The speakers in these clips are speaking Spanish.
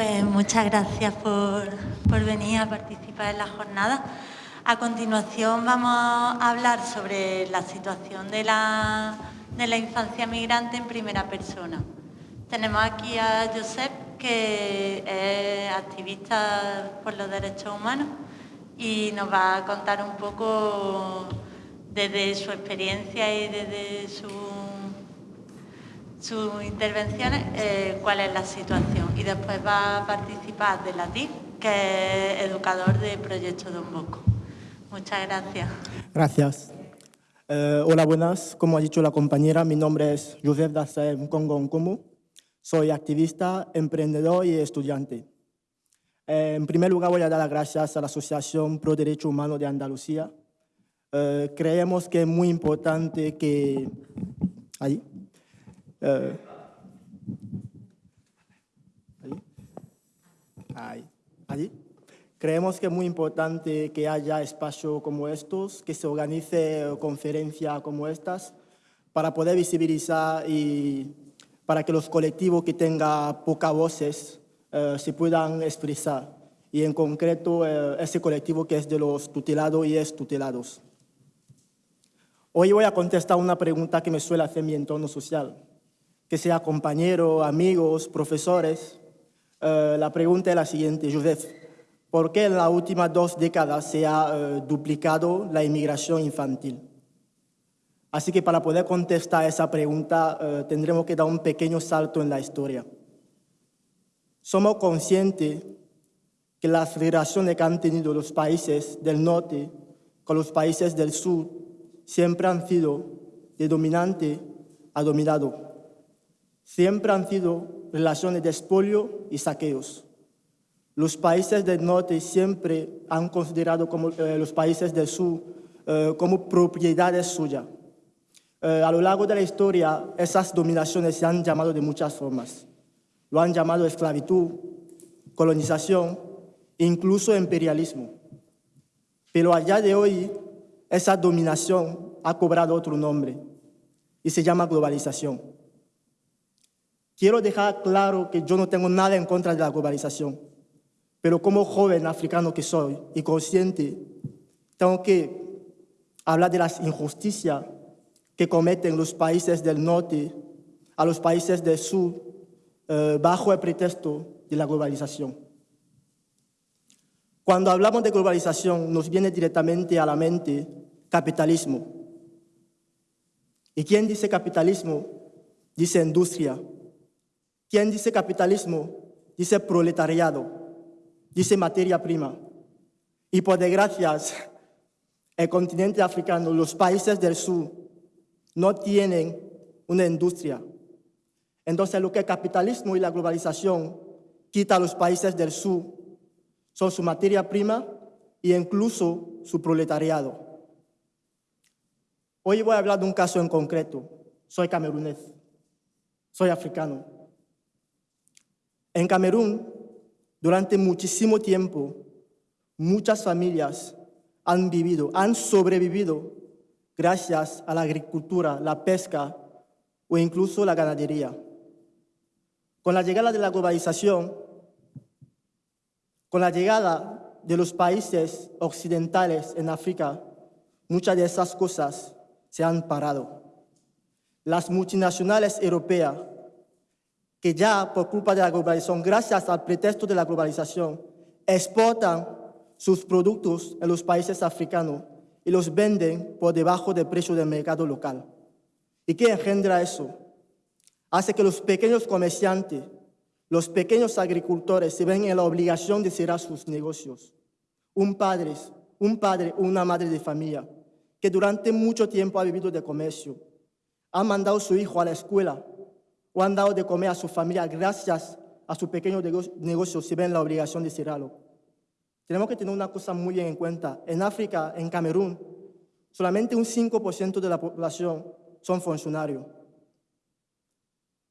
Pues muchas gracias por, venir a participar en la jornada. A continuación vamos a hablar sobre la situación de la, de la infancia migrante en primera persona. Tenemos aquí a Josep, que es activista por los derechos humanos y nos va a contar un poco desde su experiencia y desde su, sus intervenciones eh, cuál es la situación. Y después va a participar de la TIF, que es educador de Proyecto Don Bosco. Muchas gracias. Gracias. Eh, hola, buenas. Como ha dicho la compañera, mi nombre es Joseph Dassem Congo Nkomu. Soy activista, emprendedor y estudiante. Eh, en primer lugar, voy a dar las gracias a la Asociación Pro Derecho Humano de Andalucía. Eh, creemos que es muy importante que... Ahí. Ahí. Ahí. Creemos que es muy importante que haya espacios como estos, que se organice conferencias como estas, para poder visibilizar y para que los colectivos que tengan pocas voces eh, se puedan expresar. Y en concreto, eh, ese colectivo que es de los tutelados y tutelados. Hoy voy a contestar una pregunta que me suele hacer mi entorno social, que sea compañeros, amigos, profesores. Eh, la pregunta es la siguiente, Joseph. ¿Por qué en las últimas dos décadas se ha eh, duplicado la inmigración infantil? Así que para poder contestar esa pregunta eh, tendremos que dar un pequeño salto en la historia. Somos conscientes que las relaciones que han tenido los países del norte con los países del sur siempre han sido de dominante a dominado. Siempre han sido relaciones de expolio y saqueos. Los países del norte siempre han considerado como, eh, los países del sur eh, como propiedades suyas. Eh, a lo largo de la historia, esas dominaciones se han llamado de muchas formas. Lo han llamado esclavitud, colonización, incluso imperialismo. Pero allá de hoy, esa dominación ha cobrado otro nombre y se llama globalización. Quiero dejar claro que yo no tengo nada en contra de la globalización. Pero como joven africano que soy y consciente, tengo que hablar de las injusticias que cometen los países del norte a los países del sur eh, bajo el pretexto de la globalización. Cuando hablamos de globalización nos viene directamente a la mente capitalismo. ¿Y quién dice capitalismo? Dice industria. ¿Quién dice capitalismo? Dice proletariado dice materia prima. Y por desgracia, el continente africano, los países del sur, no tienen una industria. Entonces, lo que el capitalismo y la globalización quita a los países del sur son su materia prima e incluso su proletariado. Hoy voy a hablar de un caso en concreto. Soy camerunés, soy africano. En Camerún durante muchísimo tiempo, muchas familias han vivido, han sobrevivido gracias a la agricultura, la pesca o incluso la ganadería. Con la llegada de la globalización, con la llegada de los países occidentales en África, muchas de esas cosas se han parado. Las multinacionales europeas que ya por culpa de la globalización, gracias al pretexto de la globalización, exportan sus productos en los países africanos y los venden por debajo del precio del mercado local. ¿Y qué engendra eso? Hace que los pequeños comerciantes, los pequeños agricultores se ven en la obligación de cerrar sus negocios. Un padre, un padre o una madre de familia que durante mucho tiempo ha vivido de comercio, ha mandado a su hijo a la escuela o han dado de comer a su familia gracias a su pequeño negocio si ven la obligación de cerrarlo. Tenemos que tener una cosa muy bien en cuenta. En África, en Camerún, solamente un 5% de la población son funcionarios.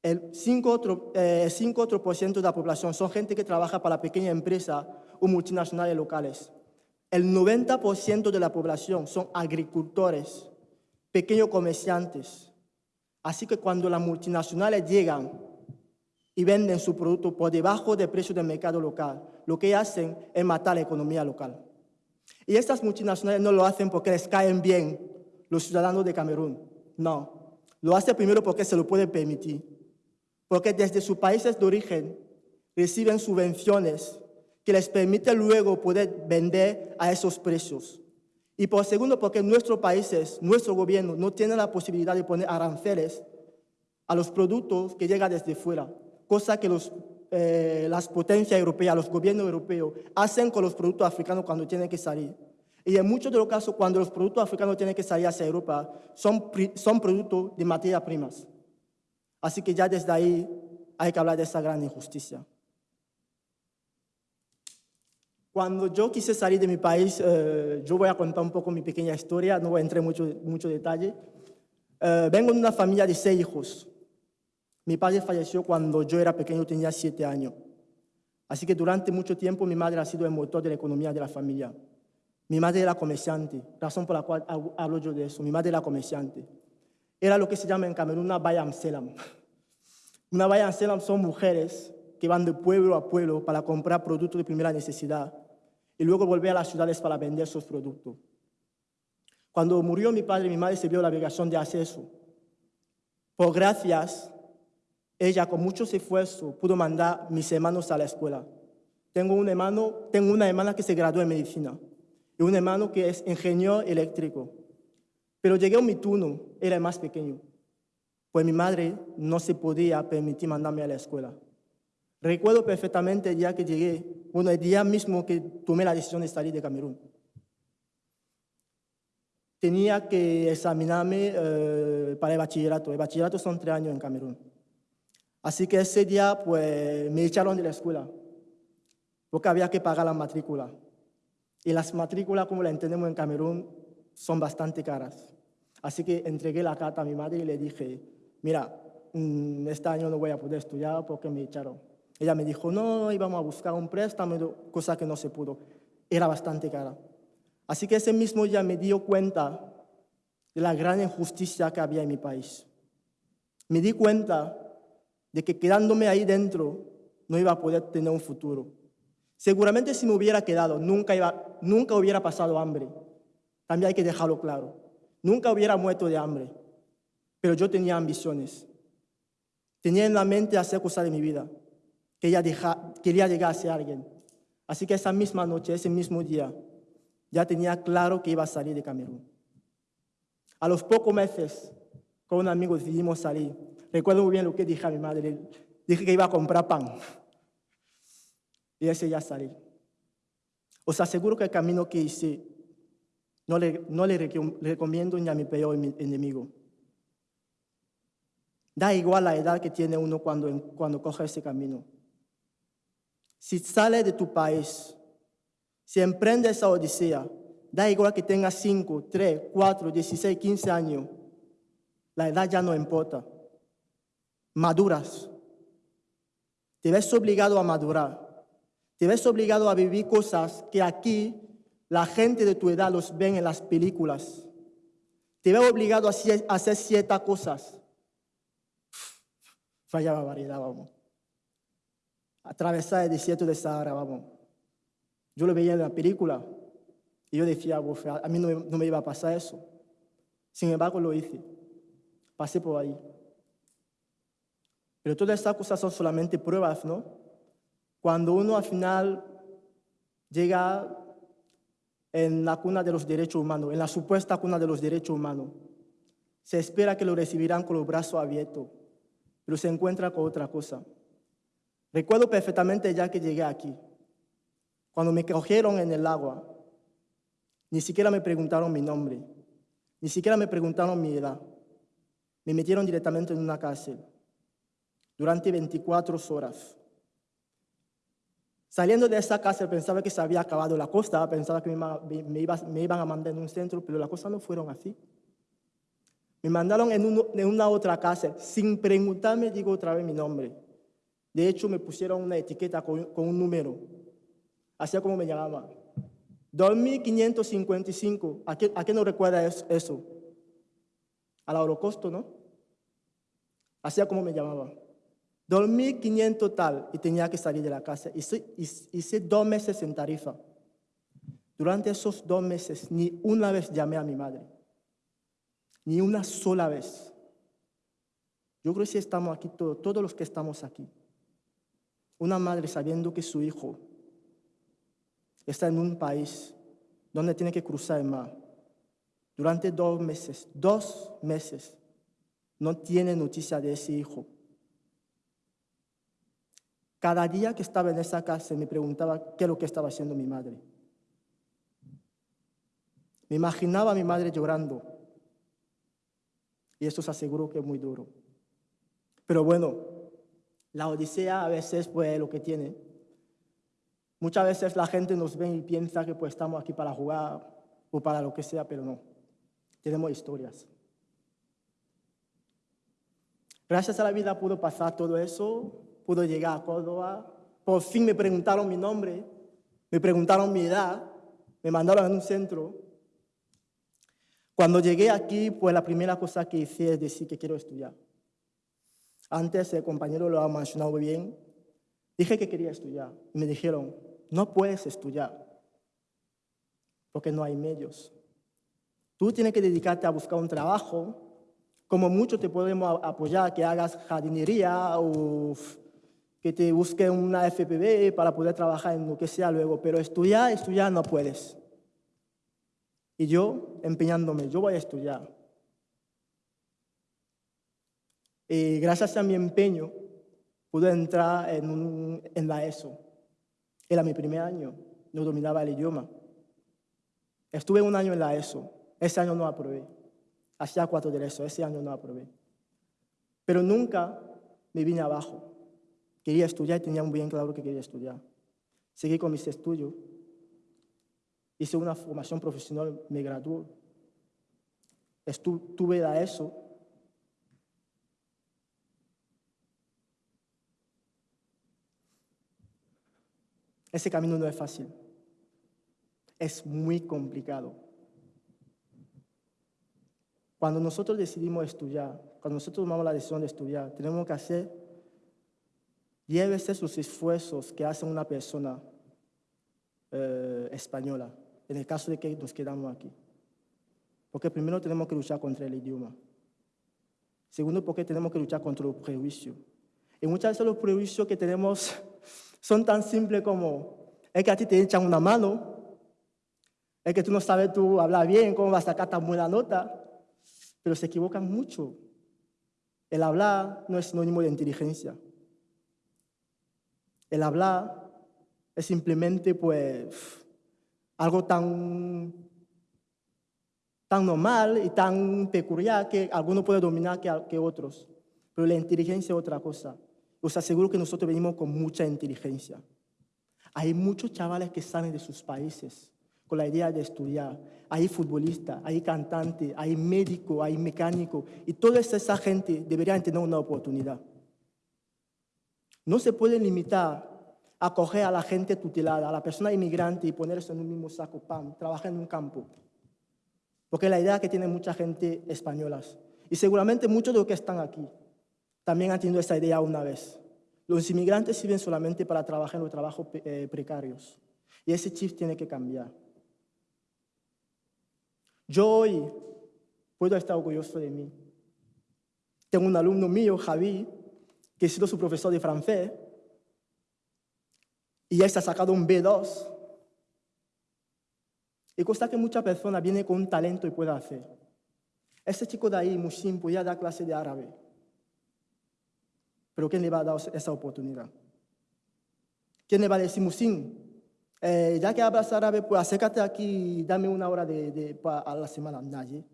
El 5 otro, eh, otro por ciento de la población son gente que trabaja para pequeñas empresas o multinacionales locales. El 90% de la población son agricultores, pequeños comerciantes, Así que cuando las multinacionales llegan y venden su producto por debajo del precio del mercado local. Lo que hacen es matar la economía local. Y estas multinacionales no lo hacen porque les caen bien los ciudadanos de Camerún. No, lo hacen primero porque se lo pueden permitir. Porque desde sus países de origen reciben subvenciones que les permiten luego poder vender a esos precios. Y por segundo, porque nuestros países, nuestro gobierno, no tiene la posibilidad de poner aranceles a los productos que llegan desde fuera, cosa que los, eh, las potencias europeas, los gobiernos europeos, hacen con los productos africanos cuando tienen que salir. Y en muchos de los casos, cuando los productos africanos tienen que salir hacia Europa, son, son productos de materias primas. Así que ya desde ahí hay que hablar de esa gran injusticia. Cuando yo quise salir de mi país, eh, yo voy a contar un poco mi pequeña historia, no voy a entrar en mucho, mucho detalle. Eh, vengo de una familia de seis hijos. Mi padre falleció cuando yo era pequeño, tenía siete años. Así que durante mucho tiempo mi madre ha sido el motor de la economía de la familia. Mi madre era comerciante, razón por la cual hablo yo de eso. Mi madre era comerciante. Era lo que se llama en Camerún una bayam selam. Una bayam selam son mujeres que van de pueblo a pueblo para comprar productos de primera necesidad y luego volver a las ciudades para vender sus productos. Cuando murió mi padre, mi madre se vio la obligación de hacer eso. Por gracias, ella con mucho esfuerzo pudo mandar mis hermanos a la escuela. Tengo un hermano, tengo una hermana que se graduó en medicina y un hermano que es ingeniero eléctrico. Pero llegué a mi turno, era el más pequeño, pues mi madre no se podía permitir mandarme a la escuela. Recuerdo perfectamente el día que llegué, bueno, el día mismo que tomé la decisión de salir de Camerún. Tenía que examinarme eh, para el bachillerato. El bachillerato son tres años en Camerún. Así que ese día, pues, me echaron de la escuela, porque había que pagar la matrícula. Y las matrículas, como la entendemos en Camerún, son bastante caras. Así que entregué la carta a mi madre y le dije, mira, mm, este año no voy a poder estudiar porque me echaron. Ella me dijo, no, íbamos a buscar un préstamo, cosa que no se pudo. Era bastante cara. Así que ese mismo día me dio cuenta de la gran injusticia que había en mi país. Me di cuenta de que quedándome ahí dentro no iba a poder tener un futuro. Seguramente si me hubiera quedado, nunca, iba, nunca hubiera pasado hambre. También hay que dejarlo claro. Nunca hubiera muerto de hambre. Pero yo tenía ambiciones. Tenía en la mente hacer cosas de mi vida que ella quería llegar a ser alguien. Así que esa misma noche, ese mismo día, ya tenía claro que iba a salir de Camerún. A los pocos meses, con un amigo decidimos salir. Recuerdo muy bien lo que dije a mi madre. Dije que iba a comprar pan. Y ese ya salí. Os aseguro que el camino que hice no le, no le recomiendo ni a mi peor enemigo. Da igual la edad que tiene uno cuando, cuando coge ese camino. Si sale de tu país, si emprende esa odisea, da igual que tengas 5, 3, 4, 16, 15 años, la edad ya no importa. Maduras. Te ves obligado a madurar. Te ves obligado a vivir cosas que aquí la gente de tu edad los ven en las películas. Te ves obligado a hacer ciertas cosas. Fallaba variedad, vamos atravesar el desierto de Sahara, vamos. Yo lo veía en la película y yo decía, a mí no, me iba a pasar eso. Sin embargo, lo hice. Pasé por ahí. Pero todas estas cosas son solamente pruebas, ¿no? Cuando uno al final llega en la cuna de los derechos humanos, en la supuesta cuna de los derechos humanos, se espera que lo recibirán con los brazos abiertos, pero se encuentra con otra cosa. Recuerdo perfectamente ya que llegué aquí. Cuando me cogieron en el agua, ni siquiera me preguntaron mi nombre, ni siquiera me preguntaron mi edad. Me metieron directamente en una cárcel durante 24 horas. Saliendo de esa cárcel pensaba que se había acabado la costa, pensaba que me, iban a mandar en un centro, pero las cosas no fueron así. Me mandaron en, en una otra cárcel sin preguntarme, digo otra vez mi nombre. De hecho, me pusieron una etiqueta con, un número, así como me llamaba. 2555, ¿a qué, ¿a qué no recuerda eso? Al holocausto, ¿no? Así como me llamaba. 2.500 tal y tenía que salir de la casa. Hice, hice dos meses en Tarifa. Durante esos dos meses ni una vez llamé a mi madre. Ni una sola vez. Yo creo que si estamos aquí todos, todos los que estamos aquí. Una madre sabiendo que su hijo está en un país donde tiene que cruzar el mar. Durante dos meses, dos meses, no tiene noticia de ese hijo. Cada día que estaba en esa casa me preguntaba qué es lo que estaba haciendo mi madre. Me imaginaba a mi madre llorando. Y eso se aseguro que es muy duro. Pero bueno, la odisea a veces pues lo que tiene. Muchas veces la gente nos ve y piensa que pues estamos aquí para jugar o para lo que sea, pero no. Tenemos historias. Gracias a la vida pudo pasar todo eso, pudo llegar a Córdoba. Por fin me preguntaron mi nombre, me preguntaron mi edad, me mandaron a un centro. Cuando llegué aquí, pues la primera cosa que hice es decir que quiero estudiar. Antes el compañero lo ha mencionado bien. Dije que quería estudiar y me dijeron, no puedes estudiar porque no hay medios. Tú tienes que dedicarte a buscar un trabajo. Como mucho te podemos apoyar que hagas jardinería o que te busque una FPB para poder trabajar en lo que sea luego, pero estudiar, estudiar no puedes. Y yo empeñándome, yo voy a estudiar. Y gracias a mi empeño pude entrar en, en la ESO. Era mi primer año, no dominaba el idioma. Estuve un año en la ESO, ese año no aprobé. Hacía cuatro de ESO, ese año no aprobé. Pero nunca me vine abajo. Quería estudiar y tenía muy bien claro que quería estudiar. Seguí con mis estudios. Hice una formación profesional, me gradué. Estuve la ESO. Ese camino no es fácil es muy complicado. Cuando nosotros decidimos estudiar, cuando nosotros tomamos la decisión de estudiar, tenemos que hacer veces los esfuerzos que hace una persona eh, española, en el caso de que nos quedamos aquí. Porque primero tenemos que luchar contra el idioma. Segundo, porque tenemos que luchar contra los prejuicios. Y muchas veces los prejuicios que tenemos son tan simples como, es que a ti te echan una mano, es que tú no sabes tú hablar bien, cómo vas a sacar tan buena nota, pero se equivocan mucho. El hablar no es sinónimo de inteligencia. El hablar es simplemente pues algo tan, tan normal y tan peculiar que algunos pueden dominar que, que otros. Pero la inteligencia es otra cosa. Os aseguro que nosotros venimos con mucha inteligencia. Hay muchos chavales que salen de sus países con la idea de estudiar. Hay futbolistas, hay cantantes, hay médicos, hay mecánicos, y toda esa gente debería tener una oportunidad. No se puede limitar a coger a la gente tutelada, a la persona inmigrante y ponerse en un mismo saco, pan, trabajar en un campo. Porque la idea que tiene mucha gente española. Y seguramente muchos de los que están aquí también han tenido esa idea una vez. Los inmigrantes sirven solamente para trabajar en los trabajos eh, precarios. Y ese chip tiene que cambiar. Yo hoy puedo estar orgulloso de mí. Tengo un alumno mío, Javi, que ha sido su profesor de francés, y ya ha sacado un B2. Y cosa que muchas personas vienen con un talento y pueden hacer. Ese chico de ahí, Mushin, podía dar clase de árabe. Pero ¿quién le va a dar esa oportunidad? ¿Quién le va a decir, Mushin, eh, ya que hablas árabe, pues acércate aquí y dame una hora de, de, a la semana. Nadie.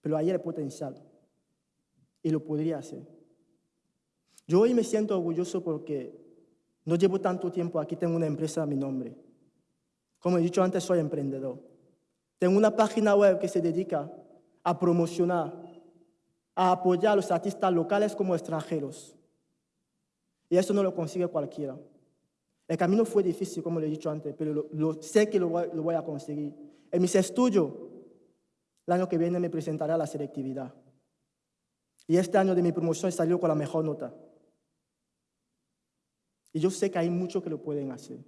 Pero ahí hay potencial. Y lo podría hacer. Yo hoy me siento orgulloso porque no llevo tanto tiempo aquí, tengo una empresa a mi nombre. Como he dicho antes, soy emprendedor. Tengo una página web que se dedica a promocionar, a apoyar a los artistas locales como extranjeros. Y eso no lo consigue cualquiera. El camino fue difícil, como le he dicho antes, pero lo, sé que lo voy, a conseguir. En mis estudios, el año que viene me presentaré a la selectividad. Y este año de mi promoción salió con la mejor nota. Y yo sé que hay muchos que lo pueden hacer,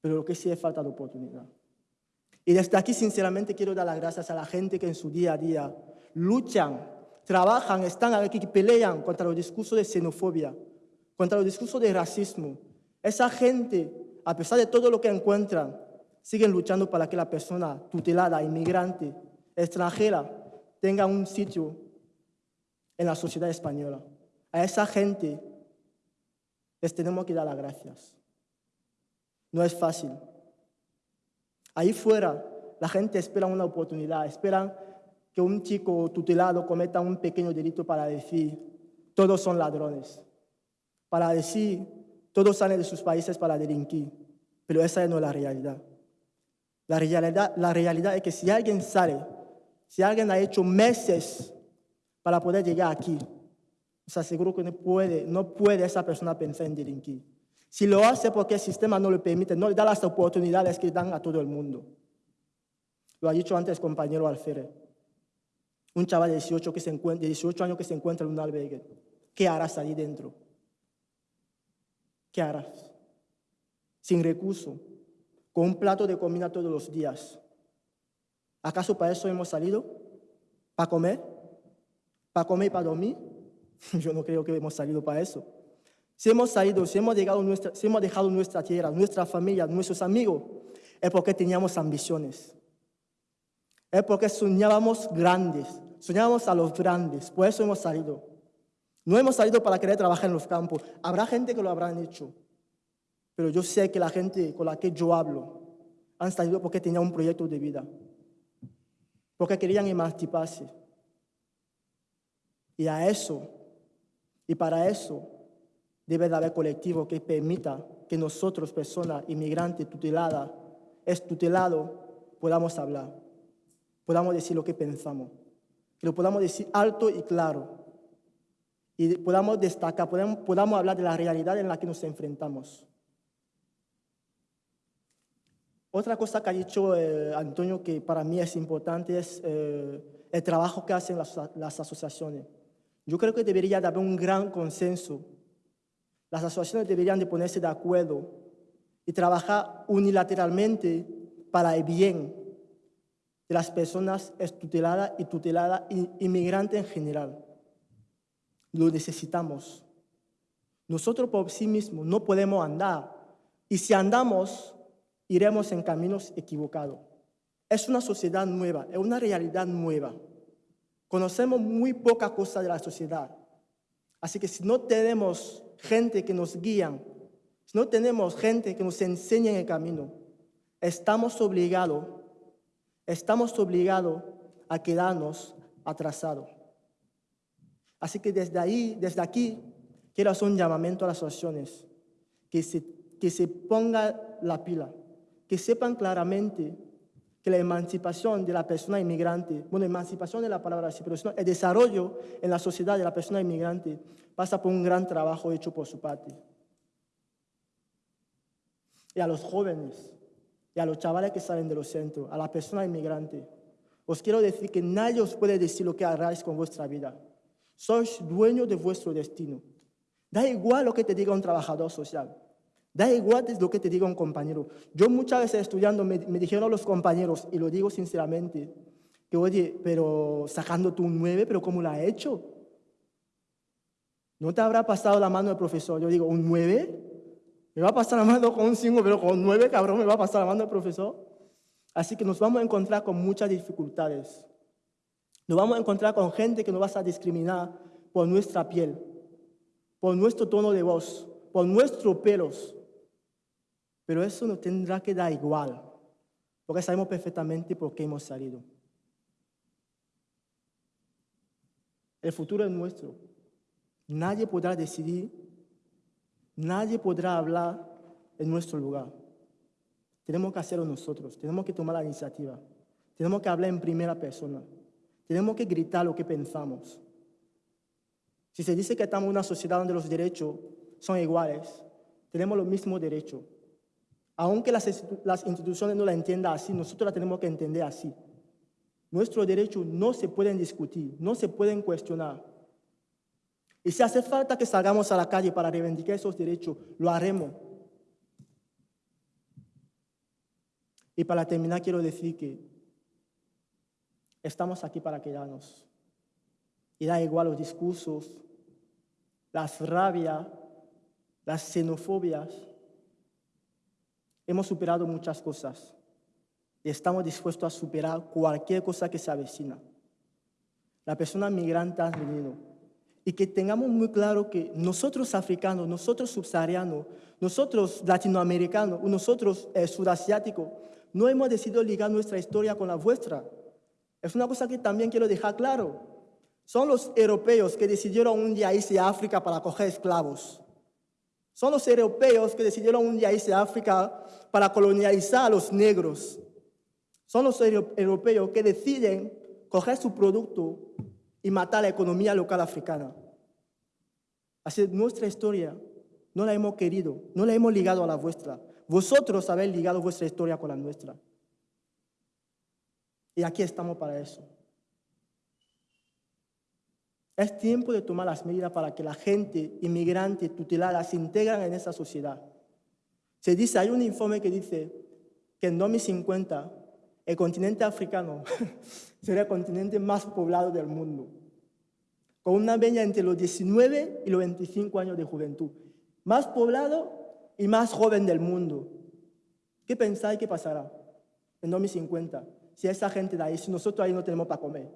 pero lo que sí es falta de oportunidad. Y desde aquí, sinceramente, quiero dar las gracias a la gente que en su día a día luchan, trabajan, están aquí, pelean contra los discursos de xenofobia, contra los discursos de racismo. Esa gente, a pesar de todo lo que encuentran, siguen luchando para que la persona tutelada, inmigrante, extranjera, tenga un sitio en la sociedad española. A esa gente les tenemos que dar las gracias. No es fácil. Ahí fuera, la gente espera una oportunidad, esperan que un chico tutelado cometa un pequeño delito para decir, todos son ladrones, para decir, todos salen de sus países para delinquir, pero esa no es la realidad. La realidad, la realidad es que si alguien sale, si alguien ha hecho meses para poder llegar aquí, os aseguro que no puede, no puede esa persona pensar en delinquir. Si lo hace porque el sistema no le permite, no le da las oportunidades que dan a todo el mundo. Lo ha dicho antes compañero Alférez. Un chaval de 18, que se de 18 años que se encuentra en un albergue. ¿Qué harás ahí dentro? ¿Qué harás? Sin recurso, con un plato de comida todos los días. ¿Acaso para eso hemos salido? ¿Para comer? ¿Para comer y para dormir? Yo no creo que hemos salido para eso. Si hemos salido, si hemos, dejado nuestra, si hemos dejado nuestra tierra, nuestra familia, nuestros amigos, es porque teníamos ambiciones. Es porque soñábamos grandes, soñábamos a los grandes, por eso hemos salido. No hemos salido para querer trabajar en los campos. Habrá gente que lo habrán hecho, pero yo sé que la gente con la que yo hablo han salido porque tenían un proyecto de vida, porque querían emanciparse. Y a eso, y para eso, debe de haber colectivo que permita que nosotros, personas inmigrantes tuteladas, es podamos hablar, podamos decir lo que pensamos, que lo podamos decir alto y claro, y podamos destacar, podamos, podamos hablar de la realidad en la que nos enfrentamos. Otra cosa que ha dicho eh, Antonio que para mí es importante es eh, el trabajo que hacen las, las asociaciones. Yo creo que debería de haber un gran consenso las asociaciones deberían de ponerse de acuerdo y trabajar unilateralmente para el bien de las personas tuteladas y tuteladas inmigrantes en general. Lo necesitamos. Nosotros por sí mismos no podemos andar y si andamos iremos en caminos equivocados. Es una sociedad nueva, es una realidad nueva. Conocemos muy poca cosa de la sociedad. Así que si no tenemos gente que nos guían, si no tenemos gente que nos enseñe el camino, estamos obligados, estamos obligados a quedarnos atrasados. Así que desde ahí, desde aquí, quiero hacer un llamamiento a las asociaciones, que se, que se ponga la pila, que sepan claramente que la emancipación de la persona inmigrante, bueno, emancipación de la palabra así, pero el desarrollo en la sociedad de la persona inmigrante pasa por un gran trabajo hecho por su parte. Y a los jóvenes, y a los chavales que salen de los centros, a la persona inmigrante, os quiero decir que nadie os puede decir lo que haráis con vuestra vida. Sois dueños de vuestro destino. Da igual lo que te diga un trabajador social. Da igual lo que te diga un compañero. Yo muchas veces estudiando me, dijeron los compañeros, y lo digo sinceramente, que oye, pero sacando tú un 9, pero ¿cómo lo ha hecho? ¿No te habrá pasado la mano el profesor? Yo digo, ¿un 9? Me va a pasar la mano con un 5, pero con un 9, cabrón, me va a pasar la mano el profesor. Así que nos vamos a encontrar con muchas dificultades. Nos vamos a encontrar con gente que nos va a discriminar por nuestra piel, por nuestro tono de voz, por nuestros pelos, pero eso nos tendrá que dar igual, porque sabemos perfectamente por qué hemos salido. El futuro es nuestro. Nadie podrá decidir, nadie podrá hablar en nuestro lugar. Tenemos que hacerlo nosotros, tenemos que tomar la iniciativa, tenemos que hablar en primera persona, tenemos que gritar lo que pensamos. Si se dice que estamos en una sociedad donde los derechos son iguales, tenemos los mismos derechos, aunque las, instituciones no la entiendan así, nosotros la tenemos que entender así. Nuestros derechos no se pueden discutir, no se pueden cuestionar. Y si hace falta que salgamos a la calle para reivindicar esos derechos, lo haremos. Y para terminar, quiero decir que estamos aquí para quedarnos. Y da igual los discursos, las rabias, las xenofobias. Hemos superado muchas cosas y estamos dispuestos a superar cualquier cosa que se avecina. La persona migrante ha venido. Y que tengamos muy claro que nosotros africanos, nosotros subsaharianos, nosotros latinoamericanos, nosotros eh, sudasiáticos, no hemos decidido ligar nuestra historia con la vuestra. Es una cosa que también quiero dejar claro. Son los europeos que decidieron un día irse a África para coger esclavos. Son los europeos que decidieron un día irse a África para colonializar a los negros. Son los europeos que deciden coger su producto y matar la economía local africana. Así nuestra historia no la hemos querido, no la hemos ligado a la vuestra. Vosotros habéis ligado vuestra historia con la nuestra. Y aquí estamos para eso. Es tiempo de tomar las medidas para que la gente inmigrante tutelada se integren en esa sociedad. Se dice, hay un informe que dice que en 2050 el continente africano será el continente más poblado del mundo, con una media entre los 19 y los 25 años de juventud. Más poblado y más joven del mundo. ¿Qué pensáis que pasará en 2050 si esa gente de ahí, si nosotros ahí no tenemos para comer?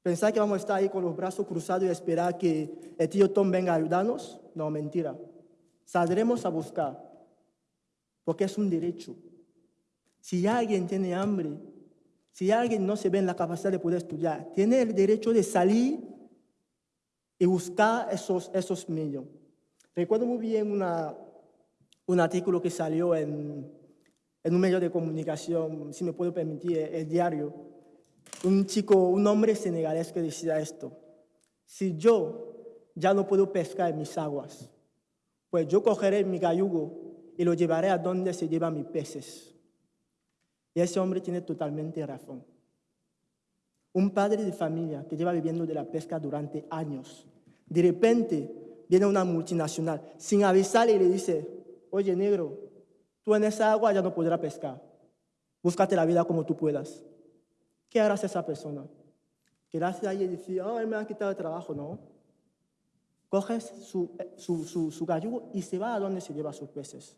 ¿Pensáis que vamos a estar ahí con los brazos cruzados y esperar que el tío Tom venga a ayudarnos? No, mentira. Saldremos a buscar, porque es un derecho. Si alguien tiene hambre, si alguien no se ve en la capacidad de poder estudiar, tiene el derecho de salir y buscar esos, esos medios. Recuerdo muy bien una, un artículo que salió en, en un medio de comunicación, si me puedo permitir, el diario. Un chico, un hombre senegalés que decía esto. Si yo ya no puedo pescar en mis aguas, pues yo cogeré mi gallugo y lo llevaré a donde se llevan mis peces. Y ese hombre tiene totalmente razón. Un padre de familia que lleva viviendo de la pesca durante años, de repente viene una multinacional sin avisarle y le dice, oye negro, tú en esa agua ya no podrás pescar. Búscate la vida como tú puedas. ¿Qué harás esa persona? Quedarse ahí y decir, oh, él me ha quitado el trabajo, no. Coges su, su, su, su gallugo y se va a donde se lleva sus peces.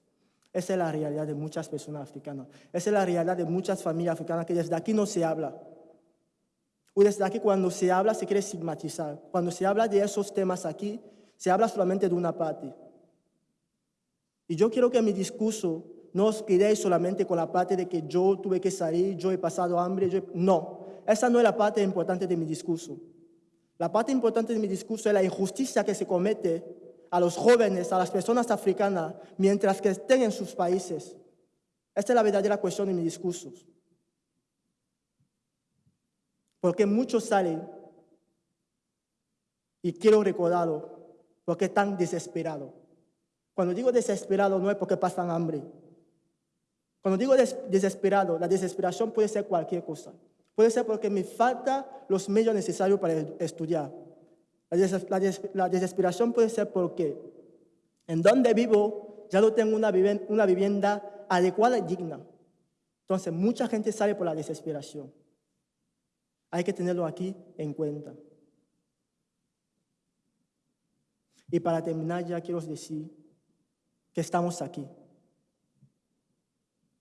Esa es la realidad de muchas personas africanas. Esa es la realidad de muchas familias africanas que desde aquí no se habla. O desde aquí cuando se habla se quiere estigmatizar. Cuando se habla de esos temas aquí, se habla solamente de una parte. Y yo quiero que mi discurso no os quedéis solamente con la parte de que yo tuve que salir, yo he pasado hambre. No, esa no es la parte importante de mi discurso. La parte importante de mi discurso es la injusticia que se comete a los jóvenes, a las personas africanas, mientras que estén en sus países. Esta es la verdadera cuestión de mi discurso. Porque muchos salen, y quiero recordarlo, porque están desesperados. Cuando digo desesperado no es porque pasan hambre. Cuando digo desesperado, la desesperación puede ser cualquier cosa. Puede ser porque me falta los medios necesarios para estudiar. La, desesperación puede ser porque en donde vivo ya no tengo una una vivienda adecuada y digna. Entonces, mucha gente sale por la desesperación. Hay que tenerlo aquí en cuenta. Y para terminar ya quiero decir que estamos aquí.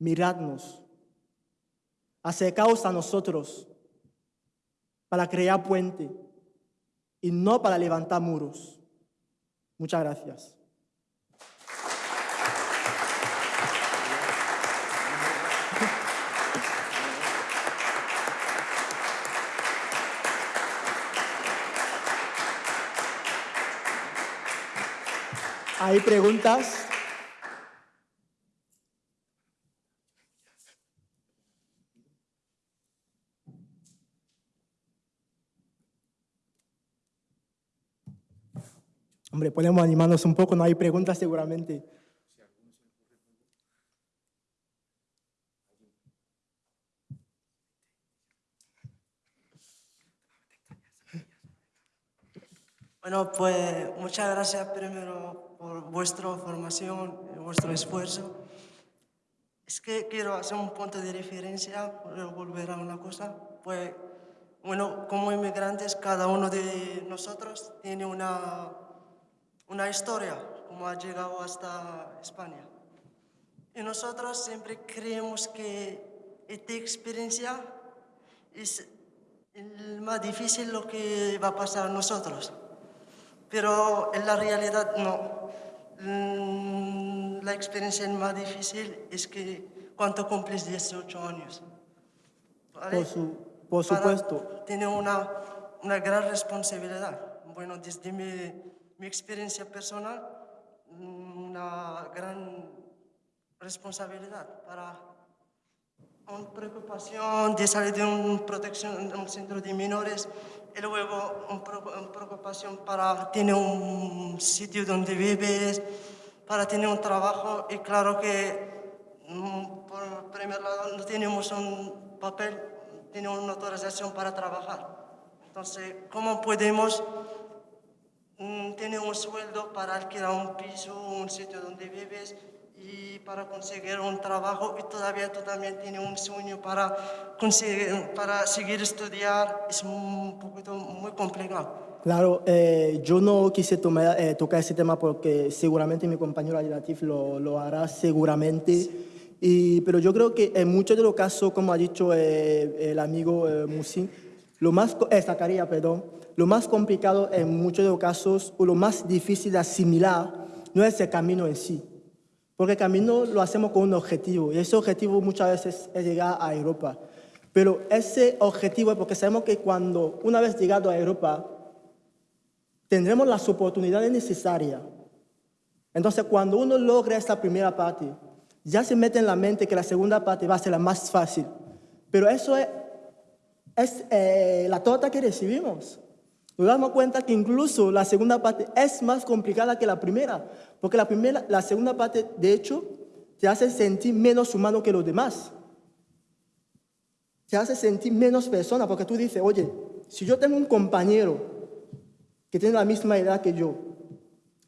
Miradnos. Acercaos a nosotros para crear puente y no para levantar muros. Muchas gracias. ¿Hay preguntas? Hombre, podemos animarnos un poco, no hay preguntas seguramente. Bueno, pues muchas gracias primero por vuestra formación y vuestro esfuerzo. Es que quiero hacer un punto de referencia, volver a una cosa. Pues, bueno, como inmigrantes, cada uno de nosotros tiene una, una historia, como ha llegado hasta España. Y nosotros siempre creemos que esta experiencia es el más difícil lo que va a pasar a nosotros. Pero en la realidad no. Mm, la experiencia más difícil es que cuando cumples 18 años. Por, su, por supuesto. Tiene una, una gran responsabilidad. Bueno, desde mi, mi experiencia personal, una gran responsabilidad para una preocupación de salir de un, protección, un centro de menores y luego una preocupación para tener un sitio donde vives, para tener un trabajo y claro que mm, por primer lado no tenemos un papel, tenemos una autorización para trabajar. Entonces, ¿cómo podemos tener un sueldo para alquilar un piso, un sitio donde vives? y para conseguir un trabajo y todavía tú también tienes un sueño para, conseguir, para seguir estudiar, es un poquito muy complicado. Claro, eh, yo no quise tomar, eh, tocar ese tema porque seguramente mi compañero Latif lo, lo hará seguramente, y, pero yo creo que en muchos de los casos, como ha dicho eh, el amigo Musin, lo más, Zacarías, perdón, lo más complicado en muchos de los casos o lo más difícil de asimilar no es el camino en sí, porque el camino lo hacemos con un objetivo y ese objetivo muchas veces es llegar a Europa. Pero ese objetivo es porque sabemos que cuando una vez llegado a Europa tendremos las oportunidades necesarias. Entonces cuando uno logra esta primera parte, ya se mete en la mente que la segunda parte va a ser la más fácil. Pero eso es, es eh, la torta que recibimos. Nos damos cuenta que incluso la segunda parte es más complicada que la primera, porque la, primera, la segunda parte, de hecho, te hace sentir menos humano que los demás. Te hace sentir menos persona, porque tú dices, oye, si yo tengo un compañero que tiene la misma edad que yo,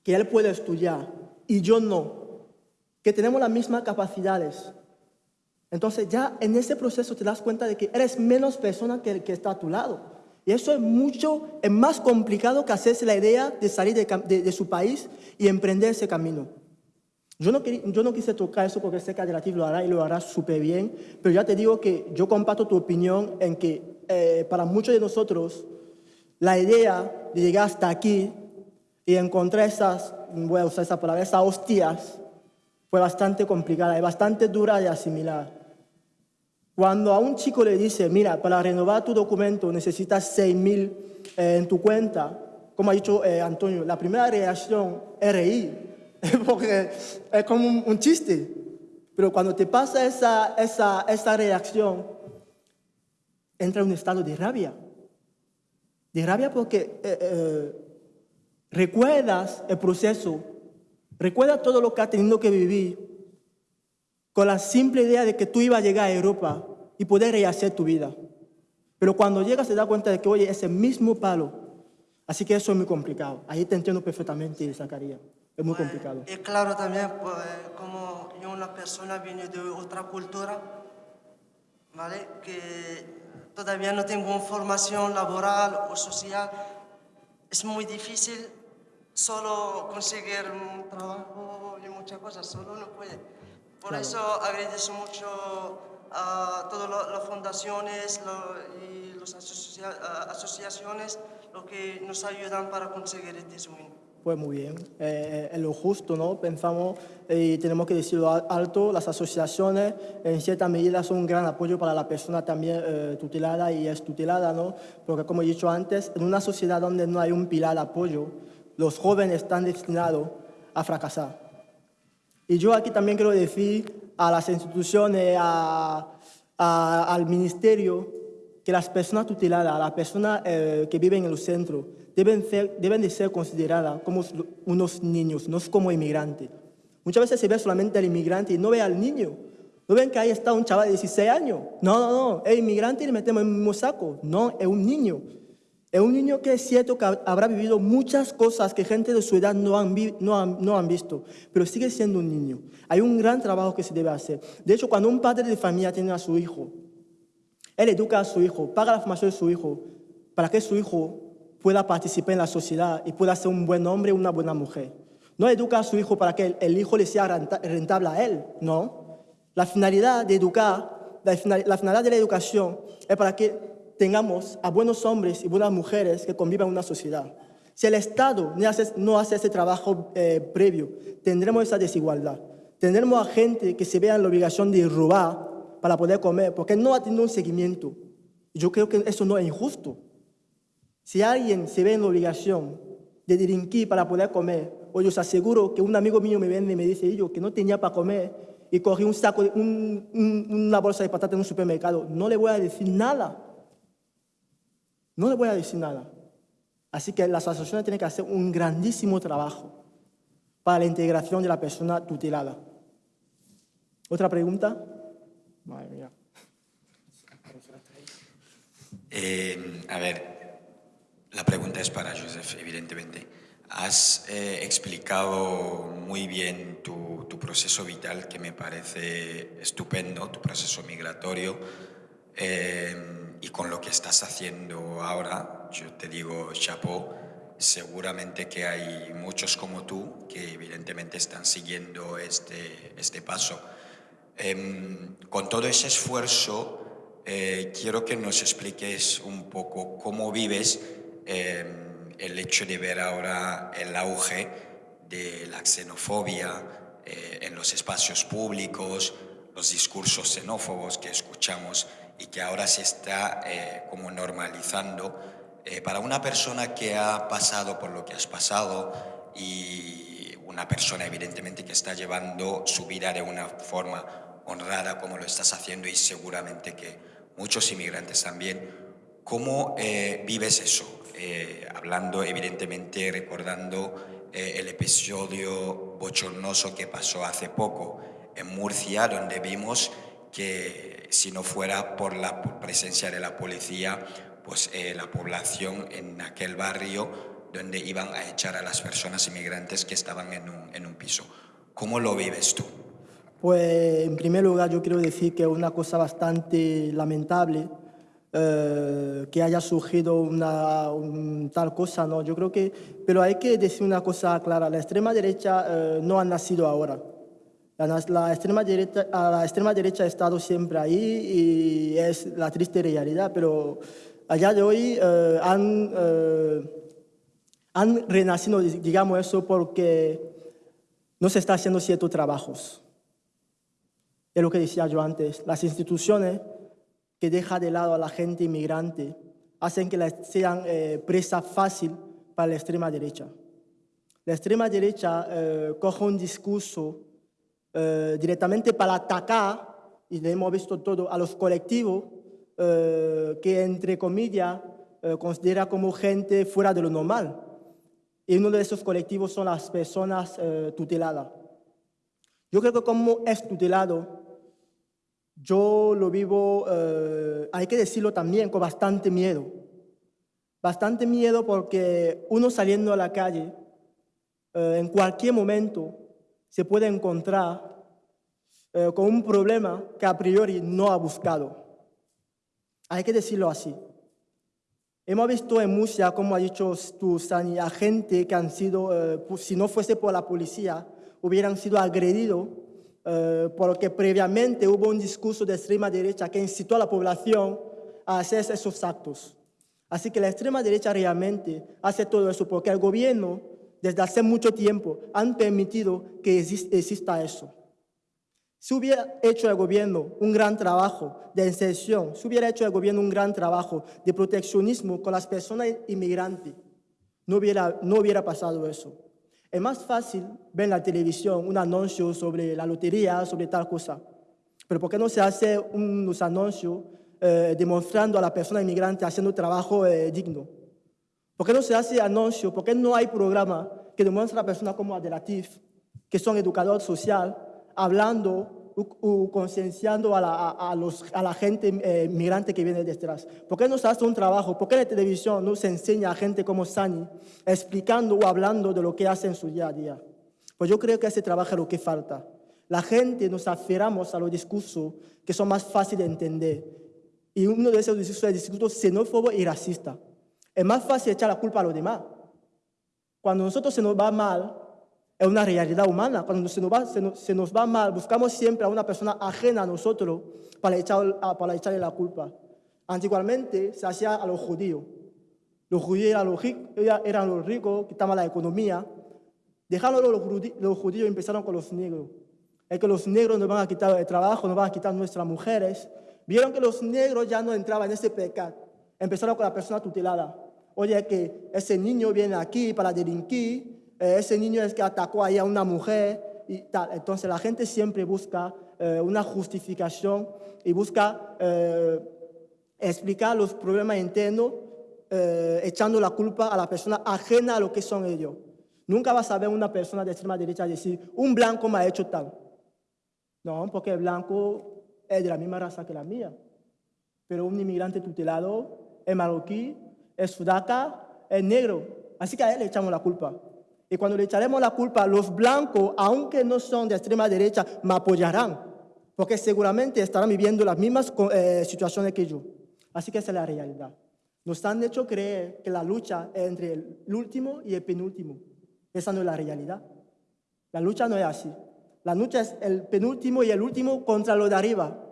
que él puede estudiar y yo no, que tenemos las mismas capacidades, entonces ya en ese proceso te das cuenta de que eres menos persona que el que está a tu lado. Y eso es mucho, es más complicado que hacerse la idea de salir de, su país y emprender ese camino. Yo no, yo no quise tocar eso porque sé que Adelatif lo hará y lo hará súper bien, pero ya te digo que yo comparto tu opinión en que eh, para muchos de nosotros la idea de llegar hasta aquí y encontrar esas, voy a usar esa palabra, esas hostias, fue bastante complicada y bastante dura de asimilar. Cuando a un chico le dice, mira, para renovar tu documento necesitas 6 mil eh, en tu cuenta, como ha dicho eh, Antonio, la primera reacción es reír, porque es como un, chiste. Pero cuando te pasa esa, esa, esa reacción, entra en un estado de rabia. De rabia porque eh, recuerdas el proceso, recuerdas todo lo que has tenido que vivir con la simple idea de que tú ibas a llegar a Europa y poder rehacer tu vida. Pero cuando llegas te das cuenta de que, oye, es el mismo palo. Así que eso es muy complicado. Ahí te entiendo perfectamente, Zacarías. Es muy pues, complicado. Y claro también, pues, como yo una persona viene de otra cultura, ¿vale? Que todavía no tengo formación laboral o social, es muy difícil solo conseguir un trabajo y muchas cosas, solo no puede. Por eso agradezco mucho a todas las fundaciones y las asociaciones lo que nos ayudan para conseguir este sueño. Pues muy bien, eh, es lo justo, ¿no? Pensamos y tenemos que decirlo alto, las asociaciones en cierta medida son un gran apoyo para la persona también eh, tutelada y es tutelada, ¿no? Porque como he dicho antes, en una sociedad donde no hay un pilar de apoyo, los jóvenes están destinados a fracasar. Y yo aquí también quiero decir a las instituciones, al ministerio, que las personas tuteladas, las personas eh, que viven en el centro, deben, ser, deben de ser consideradas como unos niños, no como inmigrantes. Muchas veces se ve solamente al inmigrante y no ve al niño. No ven que ahí está un chaval de 16 años. No, no, no, es inmigrante y le metemos en el mismo saco. No, es un niño. Es un niño que es cierto que habrá vivido muchas cosas que gente de su edad no han, no, han, no han, visto, pero sigue siendo un niño. Hay un gran trabajo que se debe hacer. De hecho, cuando un padre de familia tiene a su hijo, él educa a su hijo, paga la formación de su hijo, para que su hijo pueda participar en la sociedad y pueda ser un buen hombre o una buena mujer. No educa a su hijo para que el hijo le sea rentable a él, no. La finalidad de educar, la finalidad de la educación es para que tengamos a buenos hombres y buenas mujeres que convivan en una sociedad. Si el Estado no hace, no hace ese trabajo eh, previo, tendremos esa desigualdad. Tendremos a gente que se vea en la obligación de robar para poder comer, porque no ha tenido un seguimiento. Yo creo que eso no es injusto. Si alguien se ve en la obligación de delinquir para poder comer, o yo os aseguro que un amigo mío me vende y me dice yo que no tenía para comer y cogí un saco, una bolsa de patata en un supermercado, no le voy a decir nada no le voy a decir nada. Así que las asociaciones tienen que hacer un grandísimo trabajo para la integración de la persona tutelada. ¿Otra pregunta? Madre mía. Eh, a ver, la pregunta es para Joseph, evidentemente. Has eh, explicado muy bien tu, proceso vital, que me parece estupendo, tu proceso migratorio. Eh, y con lo que estás haciendo ahora, yo te digo, chapo, seguramente que hay muchos como tú que evidentemente están siguiendo este, este paso. Em, con todo ese esfuerzo, eh, quiero que nos expliques un poco cómo vives em, el hecho de ver ahora el auge de la xenofobia eh, en los espacios públicos, los discursos xenófobos que escuchamos y que ahora se está eh, como normalizando. Eh, para una persona que ha pasado por lo que has pasado y una persona evidentemente que está llevando su vida de una forma honrada como lo estás haciendo y seguramente que muchos inmigrantes también, ¿cómo eh, vives eso? hablando evidentemente, recordando el episodio bochornoso que pasó hace poco en Murcia, donde vimos que si no fuera por la presencia de la policía, pues eh, la población en aquel barrio donde iban a echar a las personas inmigrantes que estaban en un, en un piso. ¿Cómo lo vives tú? Pues en primer lugar yo quiero decir que es una cosa bastante lamentable eh, que haya surgido una tal cosa, ¿no? Yo creo que, pero hay que decir una cosa clara, la extrema derecha eh, no ha nacido ahora. La, extrema derecha, la extrema derecha ha estado siempre ahí y es la triste realidad, pero allá de hoy eh, han, eh, han renacido, digamos eso, porque no se está haciendo ciertos trabajos. Es lo que decía yo antes. Las instituciones que dejan de lado a la gente inmigrante hacen que sean eh, presa fácil para la extrema derecha. La extrema derecha coge un discurso eh, directamente para atacar, y hemos visto todo, a los colectivos eh, que, entre comillas, eh, considera como gente fuera de lo normal. Y uno de esos colectivos son las personas tuteladas. Yo creo que como es tutelado, yo lo vivo, hay que decirlo también, con bastante miedo. Bastante miedo porque uno saliendo a la calle, en cualquier momento, se puede encontrar eh, con un problema que a priori no ha buscado. Hay que decirlo así. Hemos visto en Murcia, como ha dicho tú, Sani, a gente que han sido, eh, si no fuese por la policía, hubieran sido agredidos eh, porque previamente hubo un discurso de extrema derecha que incitó a la población a hacer esos actos. Así que la extrema derecha realmente hace todo eso porque el gobierno desde hace mucho tiempo han permitido que exista eso. Si hubiera hecho el gobierno un gran trabajo de inserción, si hubiera hecho el gobierno un gran trabajo de proteccionismo con las personas inmigrantes, no hubiera, no hubiera pasado eso. Es más fácil ver en la televisión un anuncio sobre la lotería, sobre tal cosa. Pero ¿por qué no se hace unos anuncios eh, demostrando a la persona inmigrante haciendo trabajo eh, digno? ¿Por qué no se hace anuncio? ¿Por qué no hay programa que demuestre a personas como Adelatif, que son educadores social, hablando u concienciando a la, a, a los, a la gente eh, migrante que viene detrás? ¿Por qué no se hace un trabajo? ¿Por qué la televisión no se enseña a gente como Sani explicando o hablando de lo que hace en su día a día? Pues yo creo que ese trabajo es lo que falta. La gente nos aferramos a los discursos que son más fáciles de entender. Y uno de esos discursos es el discurso xenófobo y racista. Es más fácil echar la culpa a los demás. Cuando a nosotros se nos va mal, es una realidad humana. Cuando se nos, va, se, nos, se nos va mal, buscamos siempre a una persona ajena a nosotros para, echar, para echarle la culpa. Antiguamente se hacía a los judíos. Los judíos eran los, eran los ricos, quitaban la economía. Dejaron los, los judíos empezaron con los negros. Es que los negros nos van a quitar el trabajo, nos van a quitar nuestras mujeres. Vieron que los negros ya no entraban en ese pecado. Empezaron con la persona tutelada. Oye, que ese niño viene aquí para delinquir, eh, ese niño es que atacó ahí a una mujer y tal. Entonces la gente siempre busca eh, una justificación y busca eh, explicar los problemas internos eh, echando la culpa a la persona ajena a lo que son ellos. Nunca vas a ver una persona de extrema derecha decir, un blanco me ha hecho tal. No, porque el blanco es de la misma raza que la mía. Pero un inmigrante tutelado es marroquí, es sudaca, es negro. Así que a él le echamos la culpa. Y cuando le echaremos la culpa, los blancos, aunque no son de extrema derecha, me apoyarán. Porque seguramente estarán viviendo las mismas eh, situaciones que yo. Así que esa es la realidad. Nos han hecho creer que la lucha es entre el último y el penúltimo. Esa no es la realidad. La lucha no es así. La lucha es el penúltimo y el último contra lo de arriba,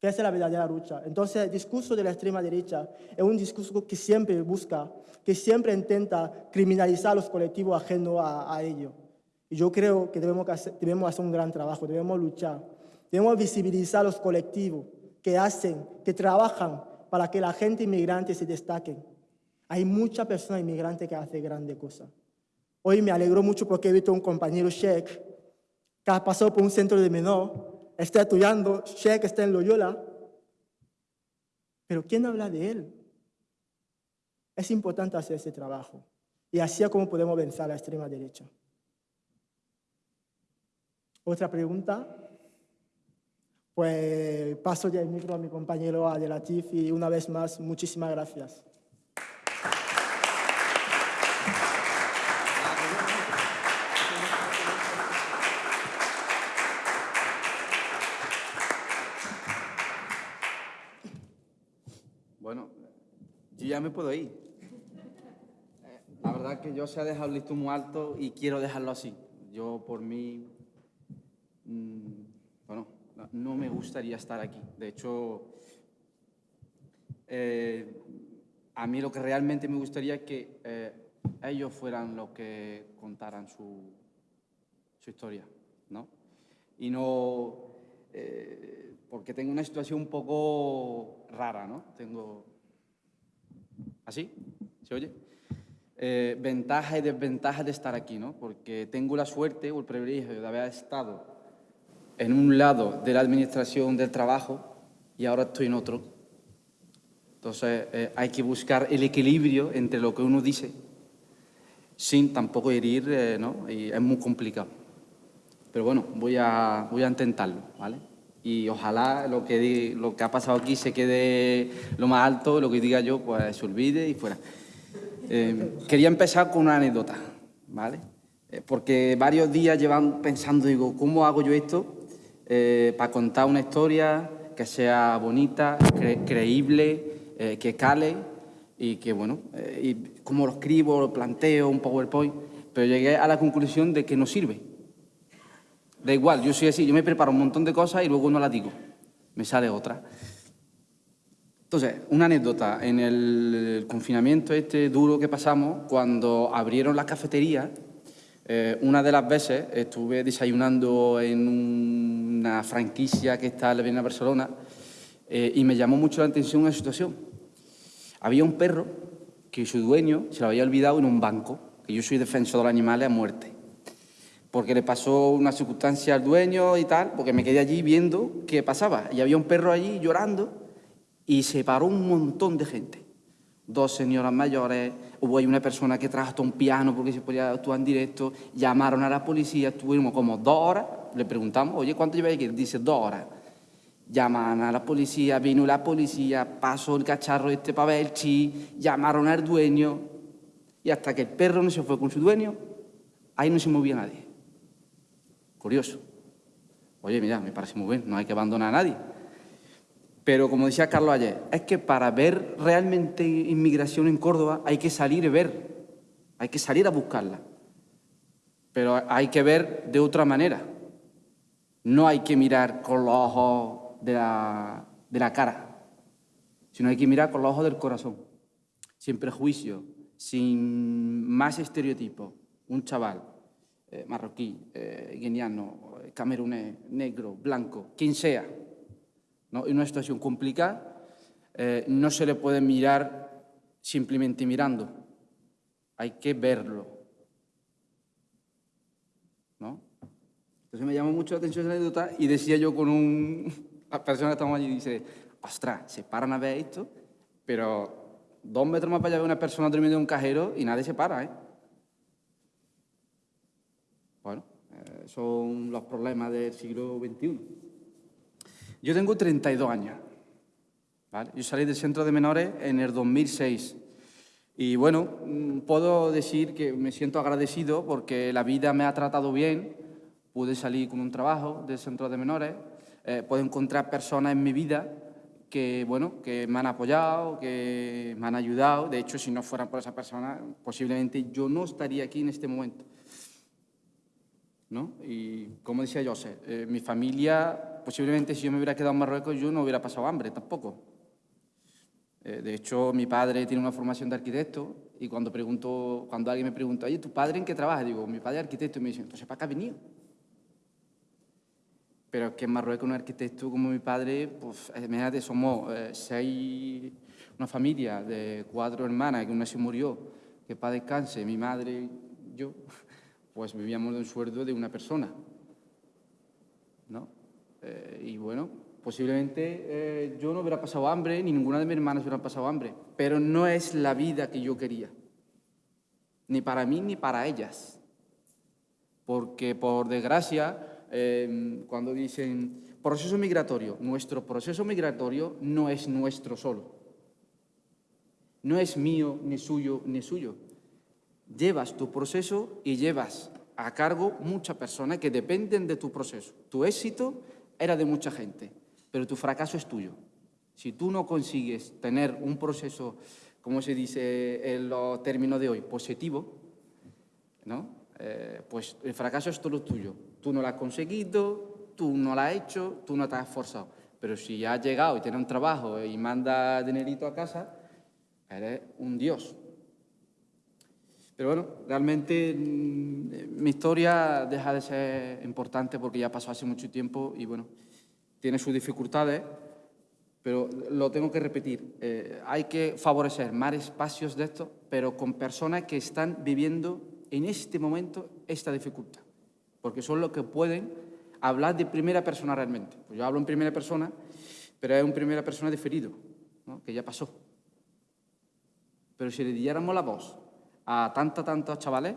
que esa es la verdadera lucha. Entonces, el discurso de la extrema derecha es un discurso que siempre busca, que siempre intenta criminalizar a los colectivos ajenos a, a ello. Y yo creo que debemos, hacer, debemos hacer un gran trabajo, debemos luchar, debemos visibilizar a los colectivos que hacen, que trabajan para que la gente inmigrante se destaque. Hay muchas personas inmigrantes que hacen grandes cosas. Hoy me alegró mucho porque he visto un compañero Sheikh que ha pasado por un centro de menor, está estudiando, Sheikh está en Loyola. Pero ¿quién habla de él? Es importante hacer ese trabajo. Y así es como podemos vencer a la extrema derecha. ¿Otra pregunta? Pues paso ya el micro a mi compañero Adelatif y una vez más, muchísimas gracias. Me puedo ir. La verdad que yo se ha dejado el muy alto y quiero dejarlo así. Yo por mí, mm, bueno, no- me gustaría estar aquí. De hecho, eh, a mí lo que realmente me gustaría es que eh, ellos fueran los que contaran su, su historia, ¿no? Y no, eh, porque tengo una situación un poco rara, ¿no? Tengo, ¿así? ¿Se oye? Eh, ventajas y desventajas de estar aquí, ¿no? Porque tengo la suerte o el privilegio de haber estado en un lado de la administración del trabajo y ahora estoy en otro. Entonces eh, hay que buscar el equilibrio entre lo que uno dice sin tampoco herir, eh, ¿no? Y es muy complicado. Pero bueno, voy a, voy a intentarlo, ¿vale? Y ojalá lo que, lo que ha pasado aquí se quede lo más alto, lo que diga yo, pues se olvide y fuera. Eh, quería empezar con una anécdota, ¿vale? Eh, porque varios días llevan pensando, digo, ¿cómo hago yo esto eh, para contar una historia que sea bonita, cre- creíble, que cale y que, bueno, y cómo lo escribo, lo planteo, un PowerPoint? Pero llegué a la conclusión de que no sirve. Da igual, yo soy así, yo me preparo un montón de cosas y luego no las digo. Me sale otra. Entonces, una anécdota. En el confinamiento este duro que pasamos, cuando abrieron las cafeterías, eh, una de las veces estuve desayunando en una franquicia que está en la Barcelona eh, y me llamó mucho la atención una situación. Había un perro que su dueño se lo había olvidado en un banco, que yo soy defensor de los animales a muerte porque le pasó una circunstancia al dueño y tal, porque me quedé allí viendo qué pasaba. Y había un perro allí llorando y se paró un montón de gente. dos señoras mayores, hubo ahí una persona que trajo un piano porque se podía actuar en directo, llamaron a la policía, estuvimos como dos horas, le preguntamos, oye, ¿cuánto lleváis aquí? Dice, dos horas. Llaman a la policía, vino la policía, pasó el cacharro este para ver chi, llamaron al dueño, y hasta que el perro no se fue con su dueño, ahí no se movía nadie. Curioso. Oye, mira, me parece muy bien, no hay que abandonar a nadie. Pero como decía Carlos ayer, es que para ver realmente inmigración en Córdoba hay que salir y ver, hay que salir a buscarla. Pero hay que ver de otra manera. No hay que mirar con los ojos de la, de la cara, sino hay que mirar con los ojos del corazón, sin prejuicio, sin más estereotipos. Un chaval eh, marroquí, eh, guineano, eh, camerunés, negro, blanco, quien sea, ¿no? en una situación complicada, eh, no se le puede mirar simplemente mirando, hay que verlo. ¿no? Entonces me llamó mucho la atención esa anécdota y decía yo con un, la persona que estamos allí, dice, ostras, se paran a ver esto, pero dos metros más para allá ve una persona durmiendo en un cajero y nadie se para, ¿eh? Bueno, eh, son los problemas del siglo XXI. Yo tengo 32 años. ¿vale? Yo salí del centro de menores en el 2006. Y bueno, mm, puedo decir que me siento agradecido porque la vida me ha tratado bien. Pude salir con un trabajo del centro de menores. Eh, puedo encontrar personas en mi vida que, bueno, que me han apoyado, que me han ayudado. De hecho, si no fueran por esa persona, posiblemente yo no estaría aquí en este momento. ¿No? Y como decía José, eh, mi familia, posiblemente si yo me hubiera quedado en Marruecos, yo no hubiera pasado hambre tampoco. Eh, de hecho, mi padre tiene una formación de arquitecto y cuando, pregunto, cuando alguien me pregunta, oye, ¿tu padre en qué trabaja? Digo, mi padre es arquitecto y me dice, entonces ¿para qué ha venido? Pero que en Marruecos un arquitecto como mi padre, pues imagínate, somos eh, seis, una familia de cuatro hermanas, que una se murió, que para descanse, mi madre, yo, pues vivíamos de un sueldo de una persona. ¿no? Eh, y bueno, posiblemente eh, yo no hubiera pasado hambre, ni ninguna de mis hermanas hubiera pasado hambre, pero no es la vida que yo quería, ni para mí ni para ellas. Porque por desgracia, eh, cuando dicen proceso migratorio, nuestro proceso migratorio no es nuestro solo. No es mío, ni suyo, ni suyo llevas tu proceso y llevas a cargo muchas personas que dependen de tu proceso. Tu éxito era de mucha gente, pero tu fracaso es tuyo. Si tú no consigues tener un proceso, como se dice en los términos de hoy, positivo, ¿no? Eh, pues el fracaso es todo tuyo. Tú no lo has conseguido, tú no lo has hecho, tú no te has esforzado. Pero si has llegado y tienes un trabajo y mandas dinerito a casa, eres un dios, pero bueno, realmente mm, mi historia deja de ser importante porque ya pasó hace mucho tiempo y bueno, tiene sus dificultades, pero lo tengo que repetir. Eh, hay que favorecer más espacios de estos, pero con personas que están viviendo en este momento esta dificultad, porque son los que pueden hablar de primera persona realmente. Pues yo hablo en primera persona, pero es un primera persona diferido, ¿no? que ya pasó. Pero si le diéramos la voz a tantos, tantos chavales,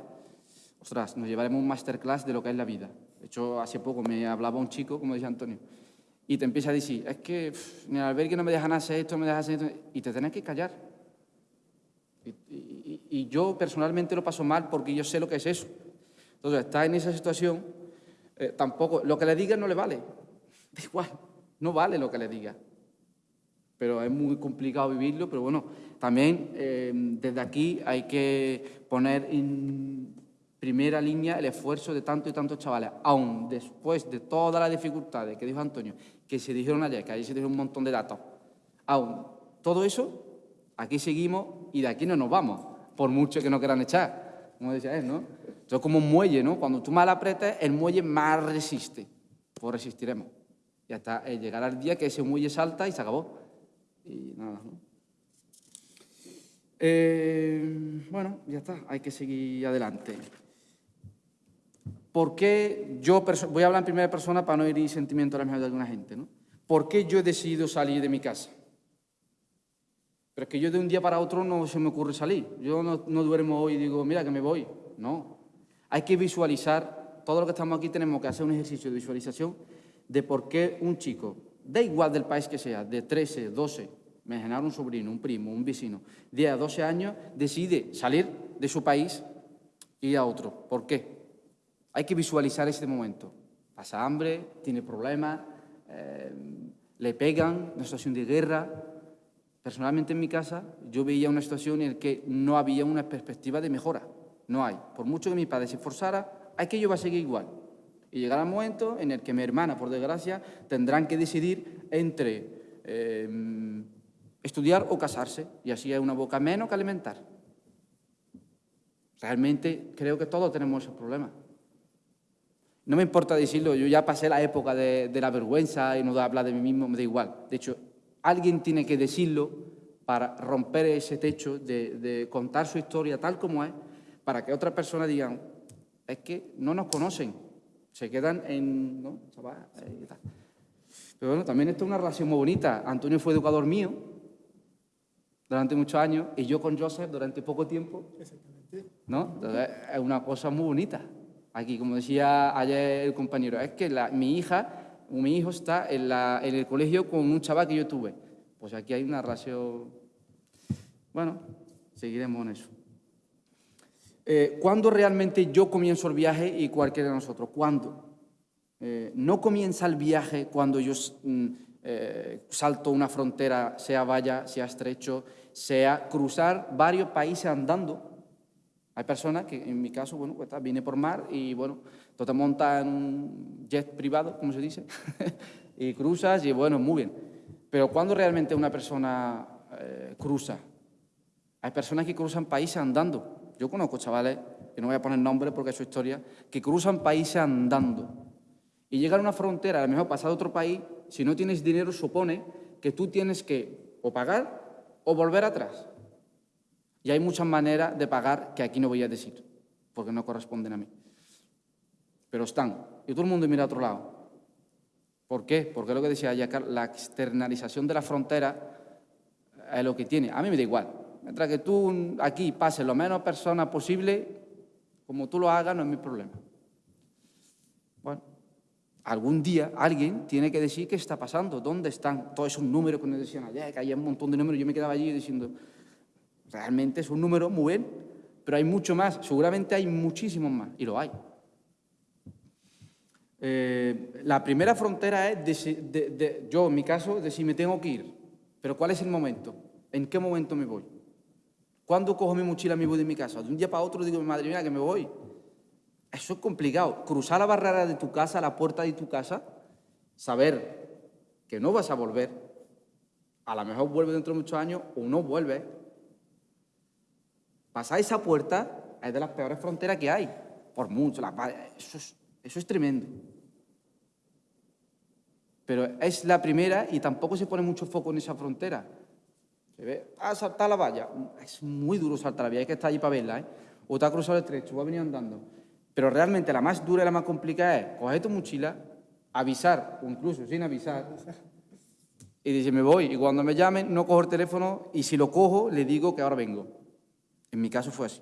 ostras, nos llevaremos un masterclass de lo que es la vida. De hecho, hace poco me hablaba un chico, como decía Antonio, y te empieza a decir, es que en el albergue no me dejan hacer esto, no me dejan hacer esto, y te tienes que callar. Y, yo personalmente lo paso mal porque yo sé lo que es eso. Entonces, está en esa situación, eh, tampoco, lo que le diga no le vale. Da igual, no vale lo que le diga. Pero es muy complicado vivirlo, pero bueno, también eh, desde aquí hay que poner en primera línea el esfuerzo de tantos y tantos chavales, aún después de todas las dificultades que dijo Antonio, que se dijeron ayer, que ahí se dijeron un montón de datos, aún todo eso, aquí seguimos y de aquí no nos vamos, por mucho que nos quieran echar, como decía él, ¿no? Esto es como un muelle, ¿no? Cuando tú más apretes, el muelle más resiste, pues resistiremos. Y hasta llegar al día que ese muelle salta y se acabó. Y nada, ¿no? Eh, bueno, ya está, hay que seguir adelante. ¿Por qué yo, voy a hablar en primera persona para no herir sentimiento a la mejor de alguna gente, ¿no? ¿Por qué yo he decidido salir de mi casa? Pero es que yo de un día para otro no se me ocurre salir. Yo no, no duermo hoy y digo, mira que me voy. No. Hay que visualizar, todo lo que estamos aquí tenemos que hacer un ejercicio de visualización de por qué un chico, da igual del país que sea, de 13, 12, me un sobrino, un primo, un vecino, 10 a 12 años, decide salir de su país y ir a otro. ¿Por qué? Hay que visualizar ese momento. Pasa hambre, tiene problemas, eh, le pegan, una situación de guerra. Personalmente en mi casa yo veía una situación en la que no había una perspectiva de mejora. No hay. Por mucho que mi padre se esforzara, aquello va a seguir igual. Y llegará el momento en el que mi hermana, por desgracia, tendrán que decidir entre eh, estudiar o casarse. Y así hay una boca menos que alimentar. Realmente creo que todos tenemos ese problema. No me importa decirlo, yo ya pasé la época de, la vergüenza y no de hablar de mí mismo, me da igual. De hecho, alguien tiene que decirlo para romper ese techo de, contar su historia tal como es, para que otras personas digan, es que no nos conocen, se quedan en... ¿no? Pero bueno, también esto es una relación muy bonita. Antonio fue educador mío durante muchos años y yo con Joseph durante poco tiempo. ¿no? es una cosa muy bonita. Aquí, como decía ayer el compañero, es que mi hija o mi hijo está en, el colegio con un chaval que yo tuve. Pues aquí hay una relación... Bueno, seguiremos en eso. Eh, ¿Cuándo realmente yo comienzo el viaje y cualquiera de nosotros? ¿Cuándo? Eh, no comienza el viaje cuando yo mm, eh, salto una frontera, sea valla, sea estrecho, sea cruzar varios países andando, hay personas que, en mi caso, bueno, pues viene por mar y, bueno, tú te montas en un jet privado, como se dice, y cruzas y, bueno, muy bien. Pero cuando realmente una persona eh, cruza? Hay personas que cruzan países andando. Yo conozco chavales, que no voy a poner nombre porque es su historia, que cruzan países andando. Y llegar a una frontera, a lo mejor pasar a otro país, si no tienes dinero, supone que tú tienes que o pagar o volver atrás. Y hay muchas maneras de pagar que aquí no voy a decir, porque no corresponden a mí. Pero están. Y todo el mundo mira a otro lado. ¿Por qué? Porque lo que decía Jacar, la externalización de la frontera es lo que tiene. A mí me da igual. Mientras que tú aquí pases lo menos personas posible, como tú lo hagas, no es mi problema. Bueno, algún día alguien tiene que decir qué está pasando, dónde están todos esos números que nos decían ayer, que hay un montón de números. Yo me quedaba allí diciendo, Realmente es un número muy bien, pero hay mucho más, seguramente hay muchísimos más, y lo hay. Eh, la primera frontera es, de, yo en mi caso, de si me tengo que ir, pero ¿cuál es el momento? ¿En qué momento me voy? ¿Cuándo cojo mi mochila me voy de mi casa? De un día para otro digo, madre mía, que me voy. Eso es complicado. Cruzar la barrera de tu casa, la puerta de tu casa, saber que no vas a volver, a lo mejor vuelve dentro de muchos años o no vuelve, Pasar esa puerta es de las peores fronteras que hay, por mucho. eso, es, tremendo. Pero es la primera y tampoco se pone mucho foco en esa frontera. Ve, ah, saltar la valla. Es muy duro saltar la valla, hay que estar allí para verla. ¿eh? O te ha cruzado el estrecho, o ha venido andando. Pero realmente la más dura y la más complicada es coger tu mochila, avisar, o incluso sin avisar, y dice, me voy. Y cuando me llamen, no cojo el teléfono, y si lo cojo, le digo que ahora vengo. En mi caso fue así.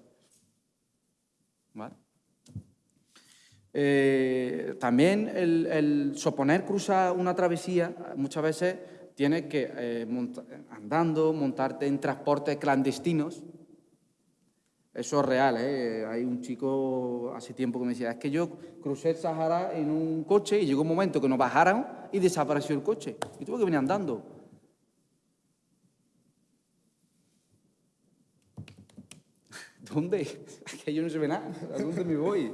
Eh, también el, suponer cruzar una travesía, muchas veces tienes que, eh, andando, montarte en transportes clandestinos. Eso es real, ¿eh? Hay un chico hace tiempo que me decía, es que yo crucé el Sahara en un coche y llegó un momento que nos bajaron y desapareció el coche. Y tuve que venir andando. ¿Dónde? Aquí yo no se ve nada. ¿A dónde me voy?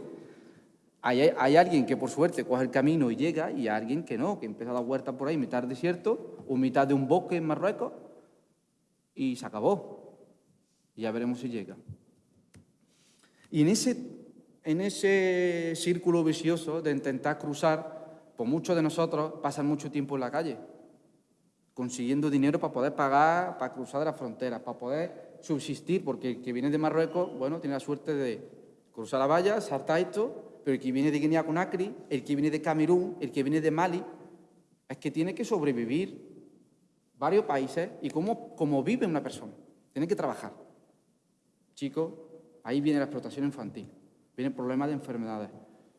Hay, alguien que por suerte coge el camino y llega y hay alguien que no, que empieza a dar por ahí, mitad desierto mitad de un bosque en Marruecos y se acabó. Y ya veremos si llega. Y en ese, en ese círculo vicioso de intentar cruzar, pues muchos de nosotros pasan mucho tiempo en la calle, consiguiendo dinero para poder pagar, para cruzar de la frontera, para poder subsistir, porque el que viene de Marruecos, bueno, tiene la suerte de cruzar la valla, saltar esto, pero el que viene de Guinea Conakry, el que viene de Camerún, el que viene de Mali, es que tiene que sobrevivir. Varios países y cómo, cómo vive una persona. Tiene que trabajar. Chicos, ahí viene la explotación infantil, viene el problema de enfermedades.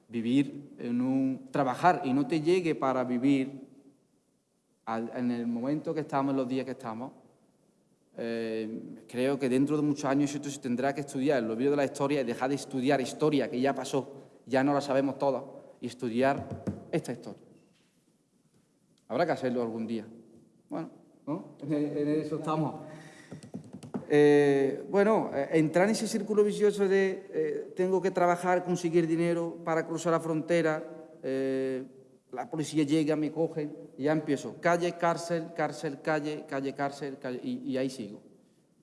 Vivir en un... trabajar y no te llegue para vivir en el momento que estamos, en los días que estamos, eh, creo que dentro de muchos años esto se tendrá que estudiar, el olvido de la historia y dejar de estudiar historia que ya pasó, ya no la sabemos todas, y estudiar esta historia. Habrá que hacerlo algún día. Bueno, ¿no? En eso estamos. Eh, bueno, eh, entrar en ese círculo vicioso de tengo que trabajar, conseguir dinero para cruzar la frontera, la policía llega, me cogen, y ya empiezo, calle, cárcel, cárcel, calle, calle, cárcel, y, ahí sigo.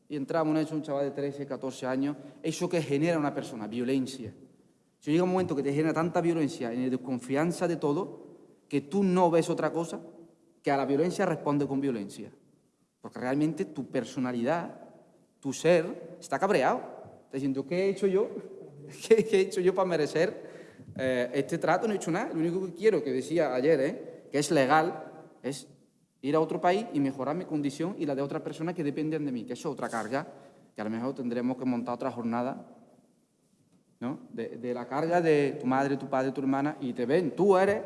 Y entramos en eso, un chaval de 13, 14 años, eso que genera una persona, violencia. Si llega un momento que te genera tanta violencia, en desconfianza de todo, que tú no ves otra cosa, que a la violencia responde con violencia. Porque realmente tu personalidad, tu ser, está cabreado. Está diciendo, ¿qué he hecho yo? ¿Qué he hecho yo para merecer eh, este trato no he hecho nada, lo único que quiero, que decía ayer, ¿eh? que es legal, es ir a otro país y mejorar mi condición y la de otras personas que dependen de mí, que eso es otra carga, que a lo mejor tendremos que montar otra jornada, ¿no? De, la carga de tu madre, tu padre, tu hermana, y te ven, tú eres,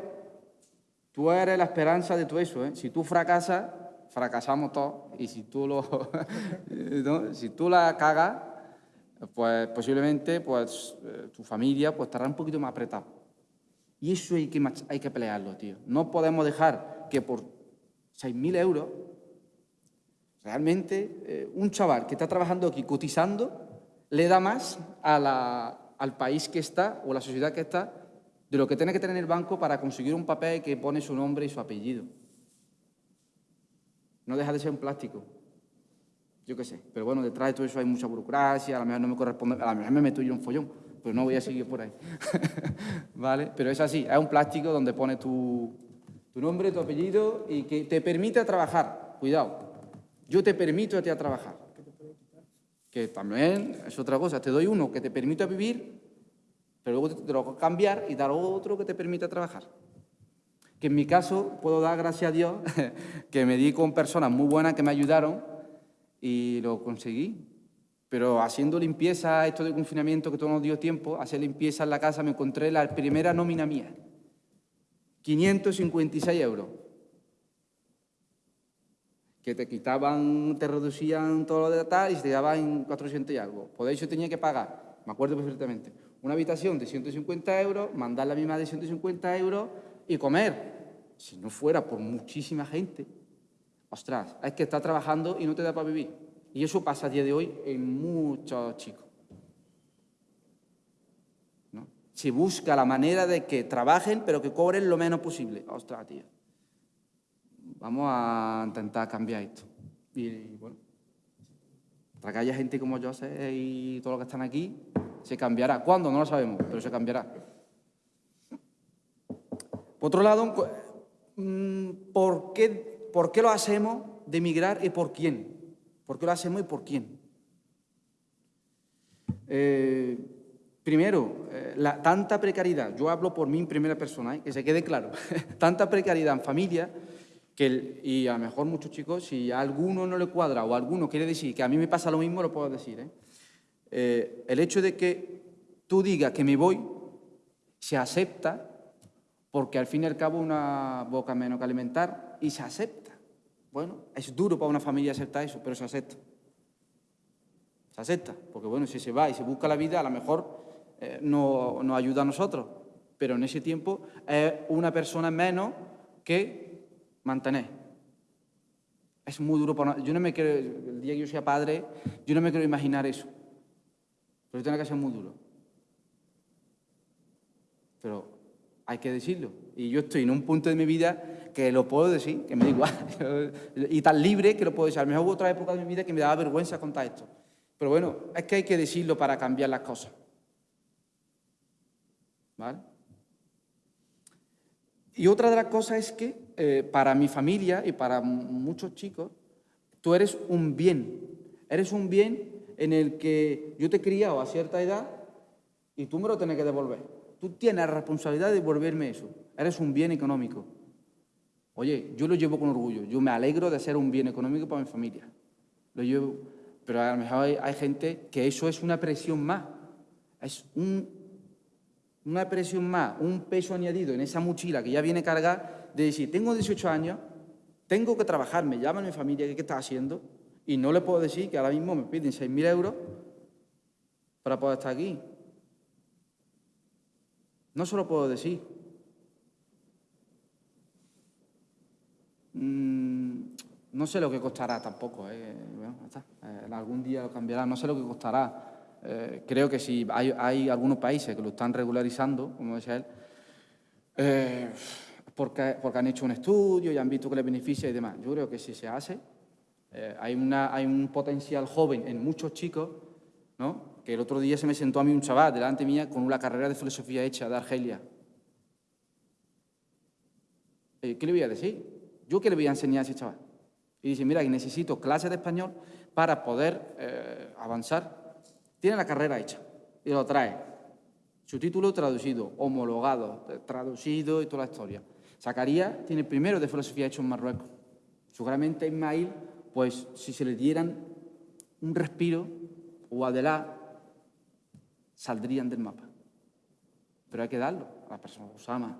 tú eres la esperanza de todo eso, ¿eh? Si tú fracasas, fracasamos todos, y si tú, lo, si tú la cagas, pues posiblemente pues, eh, tu familia pues, estará un poquito más apretada. Y eso hay que, hay que pelearlo, tío. No podemos dejar que por 6.000 euros, realmente eh, un chaval que está trabajando aquí cotizando le da más al país que está o a la sociedad que está de lo que tiene que tener el banco para conseguir un papel que pone su nombre y su apellido. No deja de ser un plástico yo qué sé. Pero bueno, detrás de todo eso hay mucha burocracia, a lo mejor no me corresponde, a lo mejor me meto yo en un follón, pero no voy a seguir por ahí. ¿Vale? Pero es así, es un plástico donde pone tu, tu nombre, tu apellido y que te permite trabajar. Cuidado, yo te permito a ti a trabajar. Que también es otra cosa, te doy uno que te permite vivir, pero luego te lo a cambiar y dar otro que te permita trabajar. Que en mi caso puedo dar gracias a Dios que me di con personas muy buenas que me ayudaron y lo conseguí. Pero haciendo limpieza, esto de confinamiento que todo nos dio tiempo, hacer limpieza en la casa, me encontré la primera nómina mía. 556 euros. Que te quitaban, te reducían todo lo de tal y se te daban 400 y algo. Por eso tenía que pagar, me acuerdo perfectamente, una habitación de 150 euros, mandar a mi madre 150 euros y comer. Si no fuera por muchísima gente, Ostras, es que está trabajando y no te da para vivir. Y eso pasa a día de hoy en muchos chicos. ¿No? Se busca la manera de que trabajen, pero que cobren lo menos posible. Ostras, tío. Vamos a intentar cambiar esto. Y, bueno, para que haya gente como yo y todos los que están aquí, se cambiará. ¿Cuándo? No lo sabemos, pero se cambiará. Por otro lado, mm, ¿por qué ¿Por qué lo hacemos de emigrar y por quién? ¿Por qué lo hacemos y por quién? Eh, primero, eh, la, tanta precariedad, yo hablo por mí en primera persona, ¿eh? que se quede claro, tanta precariedad en familia, que y a lo mejor muchos chicos, si a alguno no le cuadra o a alguno quiere decir que a mí me pasa lo mismo, lo puedo decir. El hecho de que tú digas que me voy, se acepta, porque al fin y al cabo una boca menos que alimentar, y se acepta. Bueno, es duro para una familia aceptar eso, pero se acepta. Se acepta, porque bueno, si se va y se busca la vida, a lo mejor eh, no ayuda a nosotros, pero en ese tiempo es una persona menos que mantener. Es muy duro para Yo no me quiero, el día que yo sea padre, yo no me quiero imaginar eso. Pero tiene que ser muy duro. Pero hay que decirlo. Y yo estoy en un punto de mi vida que lo puedo decir, que me da igual, y tan libre que lo puedo decir. A lo mejor hubo otra época de mi vida que me daba vergüenza contar esto. Pero bueno, es que hay que decirlo para cambiar las cosas. ¿Vale? Y otra de las cosas es que eh, para mi familia y para muchos chicos, tú eres un bien. Eres un bien en el que yo te he criado a cierta edad y tú me lo tienes que devolver. Tú tienes la responsabilidad de devolverme eso. Eres un bien económico. Oye, yo lo llevo con orgullo, yo me alegro de ser un bien económico para mi familia. Lo llevo, pero a lo mejor hay, gente que eso es una presión más, es una presión más, un peso añadido en esa mochila que ya viene cargada de decir, tengo 18 años, tengo que trabajar, me llama mi familia, ¿qué, está haciendo? Y no le puedo decir que ahora mismo me piden 6.000 euros para poder estar aquí. No se lo puedo decir. Mm, no sé lo que costará tampoco, ¿eh? eh algún día lo cambiará, no sé lo que costará. Eh, creo que si hay, algunos países que lo están regularizando, como decía él, eh, porque, porque, han hecho un estudio y han visto que le beneficia y demás. Yo creo que si se hace, hay, una, hay un potencial joven en muchos chicos, ¿no? que el otro día se me sentó a mí un chaval delante mía con una carrera de filosofía hecha de Argelia. ¿Qué le voy a decir? ¿Yo qué le voy a enseñar a ese chaval? Y dice, mira, que necesito clases de español para poder eh, avanzar. Tiene la carrera hecha y lo trae. Su título traducido, homologado, traducido y toda la historia. Sacaría, tiene primero de filosofía hecho en Marruecos. Seguramente Ismail, pues si se le dieran un respiro o Adelá, saldrían del mapa. Pero hay que darlo a la persona, Osama.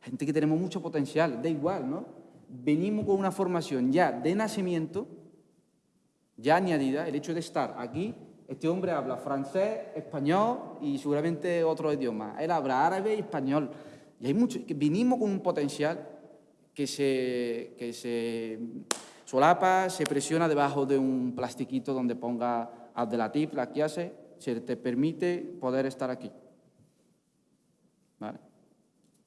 Gente que tenemos mucho potencial, da igual, ¿no? venimos con una formación ya de nacimiento, ya añadida, el hecho de estar aquí, este hombre habla francés, español y seguramente otro idioma. Él habla árabe y español. Y hay mucho, que vinimos con un potencial que se, que se solapa, se presiona debajo de un plastiquito donde ponga Abdelatif, la que hace, se te permite poder estar aquí. ¿Vale?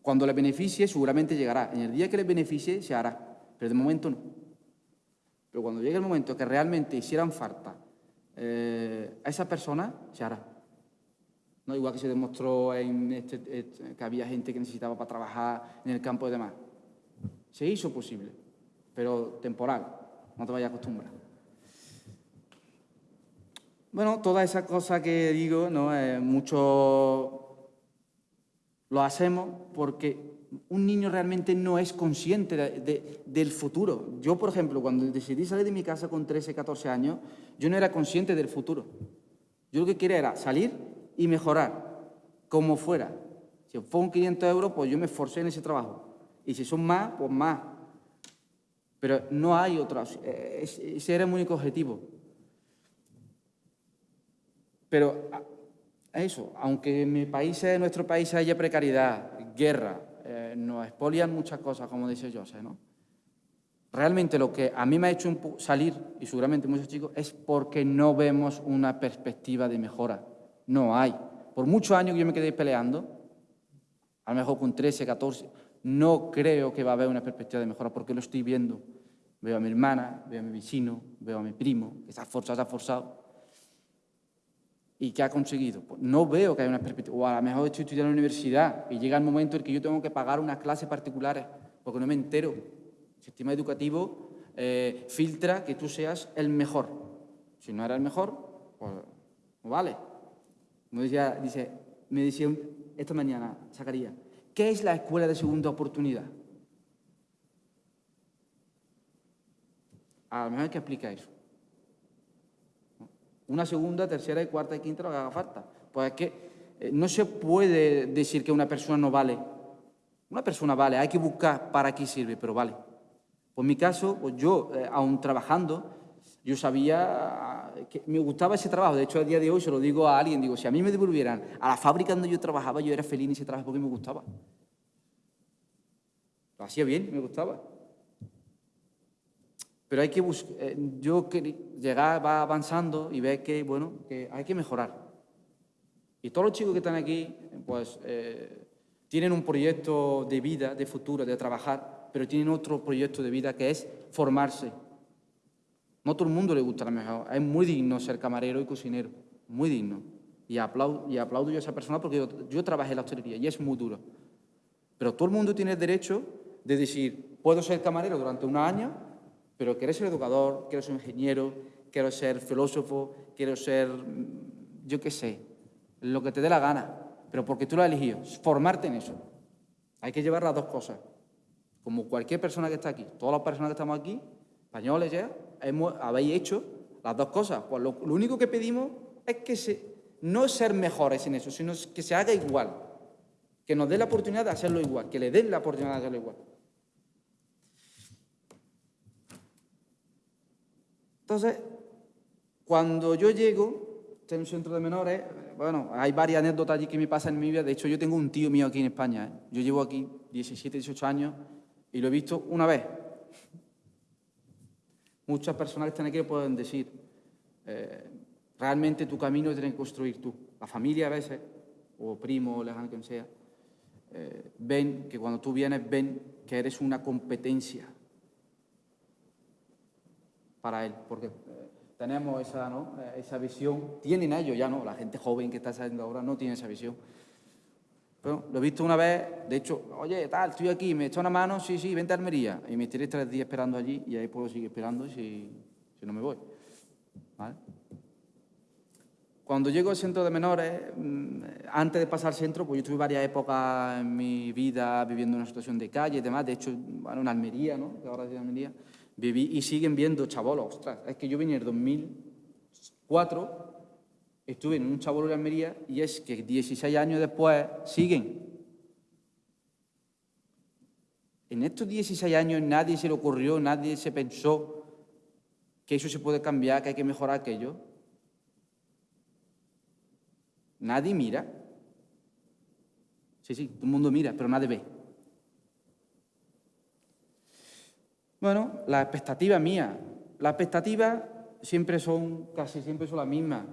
Cuando le beneficie, seguramente llegará. En el día que le beneficie, se hará. Pero de momento no. Pero cuando llegue el momento que realmente hicieran falta eh, a esa persona, se hará. ¿No? Igual que se demostró en este, este, que había gente que necesitaba para trabajar en el campo y demás. Se hizo posible, pero temporal. No te vayas a acostumbrar. Bueno, toda esa cosa que digo, ¿no? Eh, mucho lo hacemos porque un niño realmente no es consciente del futuro. Yo, por ejemplo, cuando decidí salir de mi casa con 13, 14 años, yo no era consciente del futuro. Yo lo que quería era salir y mejorar, como fuera. Si un 500 euros, pues yo me esforcé en ese trabajo. Y si son más, pues más. Pero no hay otra. Eh, ese era mi único objetivo. Pero eso, aunque en mi país, en nuestro país haya precariedad, guerra, eh, nos expolian muchas cosas, como dice José, ¿no? Realmente lo que a mí me ha hecho salir, y seguramente muchos chicos, es porque no vemos una perspectiva de mejora. No hay. Por muchos años que yo me quedé peleando, a lo mejor con 13, 14, no creo que va a haber una perspectiva de mejora porque lo estoy viendo. Veo a mi hermana, veo a mi vecino, veo a mi primo, que se ha forzado, se ha forzado, ¿Y qué ha conseguido? Pues no veo que haya una perspectiva. O a lo mejor estoy estudiando en la universidad y llega el momento en que yo tengo que pagar unas clases particulares porque no me entero. El sistema educativo eh, filtra que tú seas el mejor. Si no eres el mejor, pues no vale. Me decía, dice, me decía esta mañana, sacaría, ¿qué es la escuela de segunda oportunidad? A lo mejor hay que explicar eso. Una segunda, tercera y cuarta y quinta lo que haga falta. Pues es que eh, no se puede decir que una persona no vale. Una persona vale, hay que buscar para qué sirve, pero vale. Por mi caso, pues yo, eh, aún trabajando, yo sabía que me gustaba ese trabajo. De hecho, a día de hoy se lo digo a alguien, digo, si a mí me devolvieran a la fábrica donde yo trabajaba, yo era feliz en ese trabajo porque me gustaba. Lo hacía bien, me gustaba. Pero hay que buscar, eh, yo llegar, va avanzando y ve que, bueno, que hay que mejorar. Y todos los chicos que están aquí, pues, eh, tienen un proyecto de vida, de futuro, de trabajar, pero tienen otro proyecto de vida que es formarse. No todo el mundo le gusta la mejor. Es muy digno ser camarero y cocinero, muy digno. Y aplaudo, y aplaudo yo a esa persona porque yo, yo trabajé en la hostelería y es muy duro. Pero todo el mundo tiene el derecho de decir, puedo ser camarero durante un año pero quiero ser educador, quiero ser ingeniero, quiero ser filósofo, quiero ser, mm, yo qué sé, lo que te dé la gana, pero porque tú lo has elegido, formarte en eso. Hay que llevar las dos cosas. como cualquier persona que está aquí, todas las personas que estamos aquí, españoles ya, hemos, habéis hecho las dos cosas. Pues lo, único que pedimos es que no ser mejores en eso, sino que se haga igual. Que nos dé la oportunidad de hacerlo igual, que le den la oportunidad de hacerlo igual. Entonces, cuando yo llego, en un centro de menores, bueno, hay varias anécdotas allí que me pasan en mi vida. De hecho, yo tengo un tío mío aquí en España. ¿eh? Yo llevo aquí 17, 18 años y lo he visto una vez. Muchas personas que están aquí pueden decir, eh, realmente tu camino tienes que construir tú. La familia a veces, o primo, o lejano, quien sea, eh, ven que cuando tú vienes, ven que eres una competencia para él, porque eh, tenemos esa, ¿no? esa visión, tienen ellos ya, ¿no? La gente joven que está saliendo ahora no tiene esa visión. Lo he visto una vez, de hecho, oye, tal, estoy aquí, me echa una mano, sí, sí, vente a Almería. Y me tiré tres días esperando allí y ahí puedo seguir esperando si, si no me voy. Cuando llego al centro de menores, mm, antes de pasar al centro, pues yo tuve varias épocas en mi vida viviendo en una situación de calle y demás. De hecho, bueno, en Almería, ¿no? Ahora es Almería, viví y siguen viendo chabolos. Ostras, es que yo vine en el 2004 estuve en un chabolo de Almería y es que 16 años después siguen. En estos 16 años nadie se le ocurrió, nadie se pensó que eso se puede cambiar, que hay que mejorar aquello. Nadie mira. Sí, sí, todo el mundo mira, pero nadie ve. Bueno, las expectativas mías. Las expectativas siempre son, casi siempre son las mismas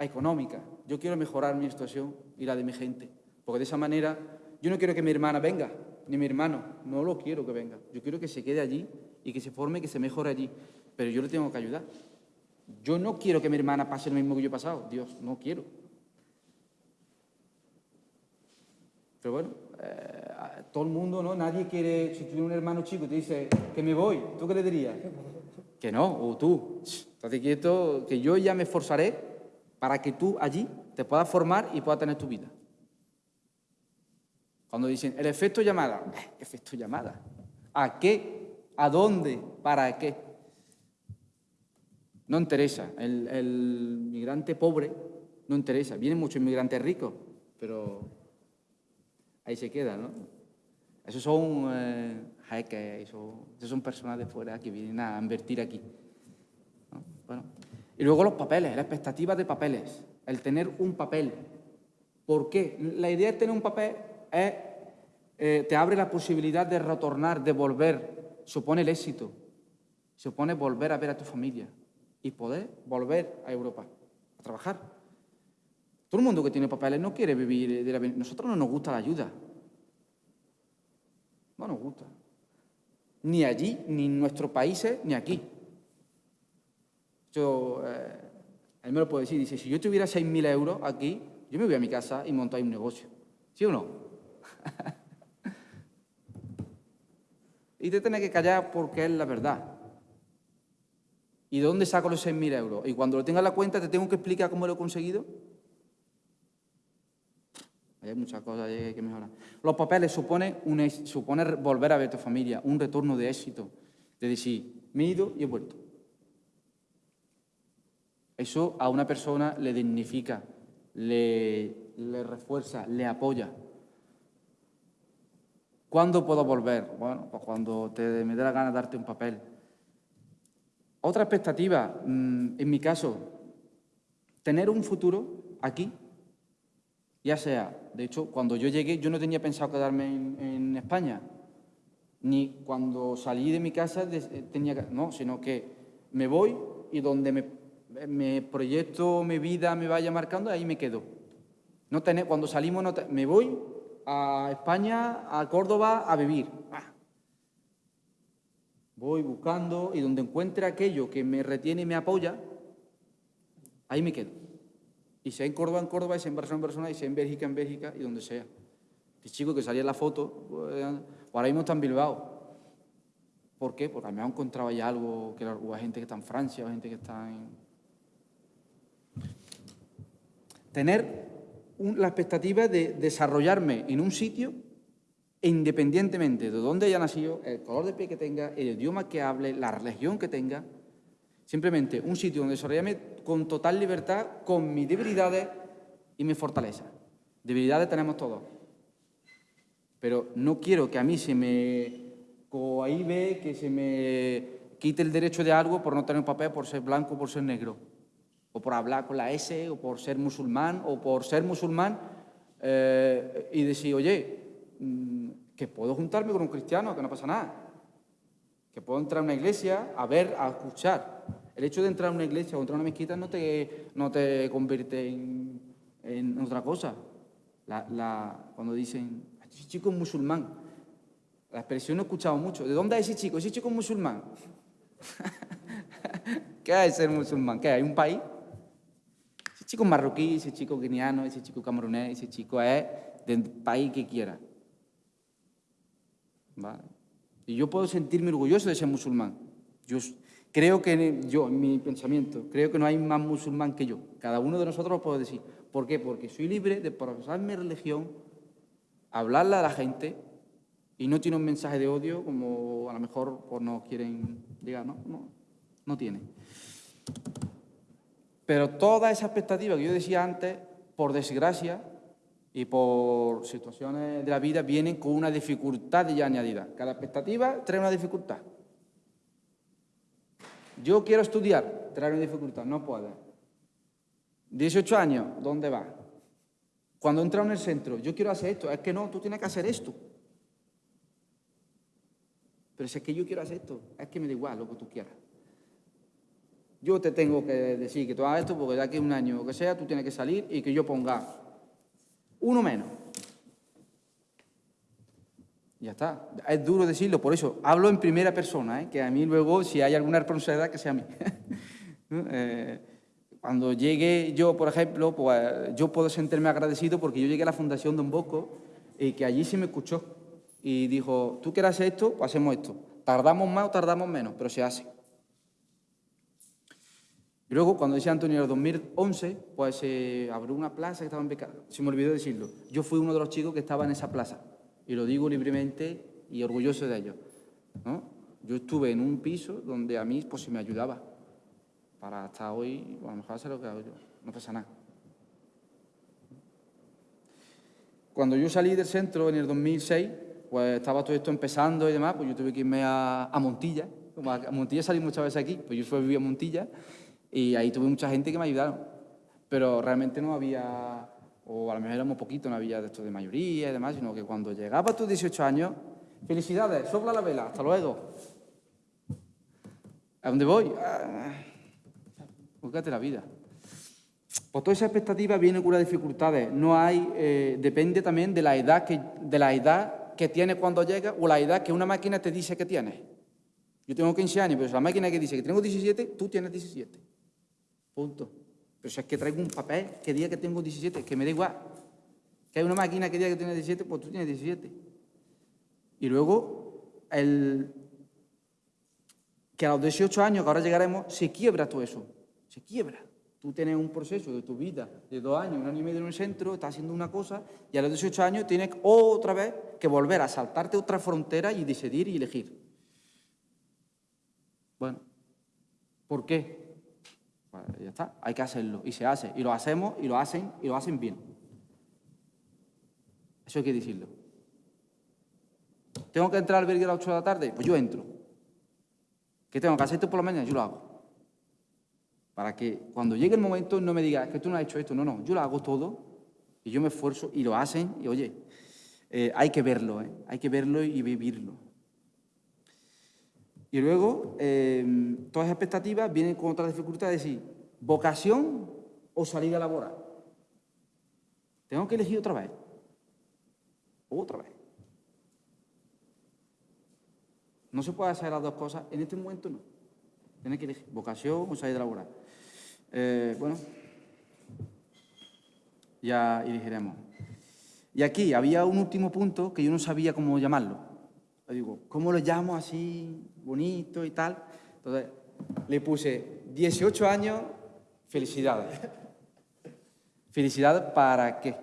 económica. Yo quiero mejorar mi situación y la de mi gente, porque de esa manera yo no quiero que mi hermana venga, ni mi hermano, no lo quiero que venga. Yo quiero que se quede allí y que se forme, que se mejore allí, pero yo le tengo que ayudar. Yo no quiero que mi hermana pase lo mismo que yo he pasado, Dios, no quiero. Pero bueno, eh, todo el mundo, ¿no? Nadie quiere, si tiene un hermano chico y te dice que me voy, ¿tú qué le dirías? Que no, o tú, estate quieto, que yo ya me esforzaré para que tú allí te puedas formar y puedas tener tu vida. Cuando dicen, el efecto llamada, ¿qué efecto llamada? ¿A qué? ¿A dónde? ¿Para qué? No interesa. El, migrante pobre no interesa. Vienen muchos inmigrantes ricos, pero ahí se queda, ¿no? Esos son eh, esos son personas de fuera que vienen a invertir aquí. Bueno, y luego los papeles, la expectativa de papeles, el tener un papel. ¿Por qué? La idea de tener un papel es, eh, te abre la posibilidad de retornar, de volver, supone el éxito, supone volver a ver a tu familia y poder volver a Europa a trabajar. Todo el mundo que tiene papeles no quiere vivir de la... Nosotros no nos gusta la ayuda. No nos gusta. Ni allí, ni en nuestros países, ni aquí. Yo, eh, él me lo puede decir, dice, si yo tuviera 6.000 euros aquí, yo me voy a mi casa y monto ahí un negocio. ¿Sí o no? y te tienes que callar porque es la verdad. ¿Y de dónde saco los 6.000 euros? Y cuando lo tenga en la cuenta, ¿te tengo que explicar cómo lo he conseguido? Hay muchas cosas que mejorar. Los papeles suponen, un, supone volver a ver tu familia, un retorno de éxito. De decir, me he ido y he vuelto. Eso a una persona le dignifica, le, refuerza, le apoya. ¿Cuándo puedo volver? Bueno, pues cuando te, me dé la gana darte un papel. Otra expectativa, mm, en mi caso, tener un futuro aquí, ya sea, de hecho, cuando yo llegué, yo no tenía pensado quedarme en, España, ni cuando salí de mi casa tenía no, sino que me voy y donde me mi proyecto, mi vida me vaya marcando, ahí me quedo. No tener, cuando salimos, no me voy a España, a Córdoba, a vivir. Ah. Voy buscando y donde encuentre aquello que me retiene y me apoya, ahí me quedo. Y sea en Córdoba, en Córdoba, y sea en Barcelona, en Barcelona, y sea en Bélgica, en Bélgica, y donde sea. Este chico que salía en la foto, pues, ahora mismo está en Bilbao. ¿Por qué? Porque me ha encontrado ahí algo, que hubo gente que está en Francia, o gente que está en, tener la expectativa de desarrollarme en un sitio independientemente de dónde haya nacido, el color de piel que tenga, el idioma que hable, la religión que tenga, simplemente un sitio donde desarrollarme con total libertad, con mis debilidades y mis fortalezas. Debilidades tenemos todos. Pero no quiero que a mí se me cohibe, que se me quite el derecho de algo por no tener un papel, por ser blanco, por ser negro, o por hablar con la S, o por ser musulmán, o por ser musulmán eh, y decir, oye, mm, que puedo juntarme con un cristiano, que no pasa nada, que puedo entrar a una iglesia a ver, a escuchar. El hecho de entrar a una iglesia o entrar a una mezquita no te, no te convierte en, en otra cosa. Cuando dicen, ese chico es musulmán, la expresión no he escuchado mucho. ¿De dónde es ese chico? Ese chico es musulmán. ¿Qué hay ser musulmán? ¿Qué hay? ¿Un país? Chico marroquí, ese chico guineano, ese chico camerunés, ese chico es del país que quiera. Y yo puedo sentirme orgulloso de ser musulmán. Yo creo que, yo, en mi pensamiento, creo que no hay más musulmán que yo. Cada uno de nosotros lo puedo decir. ¿Por qué? Porque soy libre de profesar mi religión, hablarle a la gente y no tiene un mensaje de odio como a lo mejor pues, no quieren llegar, ¿no? No, no tiene. Pero toda esa expectativa que yo decía antes, por desgracia y por situaciones de la vida, vienen con una dificultad ya añadida. Cada expectativa trae una dificultad. Yo quiero estudiar, trae una dificultad, no puedo. 18 años, ¿dónde va? Cuando entra en el centro, yo quiero hacer esto, es que no, tú tienes que hacer esto. Pero si es que yo quiero hacer esto, es que me da igual lo que tú quieras. Yo te tengo que decir que tú hagas esto porque de aquí a un año o que sea, tú tienes que salir y que yo ponga uno menos. Ya está. Es duro decirlo, por eso hablo en primera persona, ¿eh? que a mí luego, si hay alguna responsabilidad, que sea a mí. Eh, cuando llegue yo, por ejemplo, pues yo puedo sentirme agradecido porque yo llegué a la Fundación Don Bosco y que allí se me escuchó y dijo, tú quieres hacer esto, pues hacemos esto. Tardamos más o tardamos menos, pero se hace. Y luego, cuando decía Antonio, en el 2011, pues se abrió una plaza que estaba en becada. Se me olvidó decirlo. Yo fui uno de los chicos que estaba en esa plaza. Y lo digo libremente y orgulloso de ello. ¿no? Yo estuve en un piso donde a mí pues, se me ayudaba. Para hasta hoy, a lo mejor hacer lo que hago yo. No pasa nada. Cuando yo salí del centro en el 2006, pues estaba todo esto empezando y demás, pues yo tuve que irme a, Montilla. A Montilla salí muchas veces aquí, pues yo fui a vivir a Montilla y ahí tuve mucha gente que me ayudaron. Pero realmente no había, o a lo mejor éramos poquito, no había de esto de mayoría y demás, sino que cuando llegaba a tus 18 años, felicidades, sopla la vela, hasta luego. ¿A dónde voy? Ah, búscate la vida. Pues toda esa expectativa viene con las dificultades. No hay, eh, depende también de la edad que, de la edad que tienes cuando llega o la edad que una máquina te dice que tienes. Yo tengo 15 años, pero si la máquina que dice que tengo 17, tú tienes 17. Punto. Pero si es que traigo un papel que diga que tengo 17, que me da igual. Que hay una máquina que diga que tienes 17, pues tú tienes 17. Y luego, el, que a los 18 años, que ahora llegaremos, se quiebra todo eso. Se quiebra. Tú tienes un proceso de tu vida de dos años, un año y medio en un centro, estás haciendo una cosa y a los 18 años tienes otra vez que volver a saltarte otra frontera y decidir y elegir. Bueno, ¿por qué? Hay que hacerlo y se hace. Y lo hacemos y lo hacen y lo hacen bien. Eso hay que decirlo. ¿Tengo que entrar al albergue a las 8 de la tarde? Pues yo entro. ¿Qué tengo que hacer esto por la mañana? Yo lo hago. Para que cuando llegue el momento no me digas que tú no has hecho esto. No, no, yo lo hago todo y yo me esfuerzo y lo hacen y oye, eh, hay que verlo, ¿eh? hay que verlo y vivirlo. Y luego, eh, todas las expectativas vienen con otra dificultad de decir, vocación o salida laboral. Tengo que elegir otra vez. Otra vez. No se puede hacer las dos cosas, en este momento no. Tienes que elegir vocación o salida laboral. Eh, bueno, ya elegiremos. Y aquí había un último punto que yo no sabía cómo llamarlo. Le digo, ¿cómo lo llamo así, bonito y tal? Entonces, le puse 18 años, felicidades. ¿Felicidad para qué?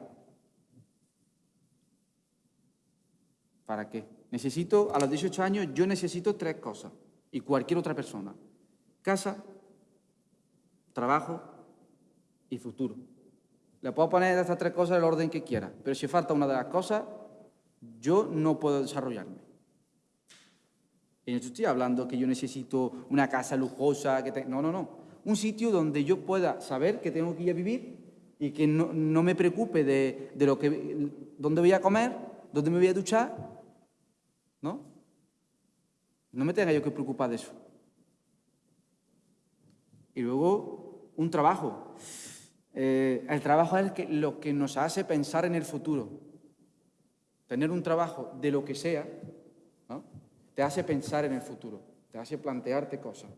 ¿Para qué? Necesito, a los 18 años, yo necesito tres cosas. Y cualquier otra persona. Casa, trabajo y futuro. Le puedo poner estas tres cosas el orden que quiera, pero si falta una de las cosas, yo no puedo desarrollarme. Y no estoy hablando que yo necesito una casa lujosa, que no, no, no. Un sitio donde yo pueda saber que tengo que ir a vivir y que no, no me preocupe de, de, lo que, dónde voy a comer, dónde me voy a duchar, ¿no? No me tenga yo que preocupar de eso. Y luego, un trabajo. Eh, el trabajo es lo que nos hace pensar en el futuro. Tener un trabajo de lo que sea, ¿no? te hace pensar en el futuro, te hace plantearte cosas.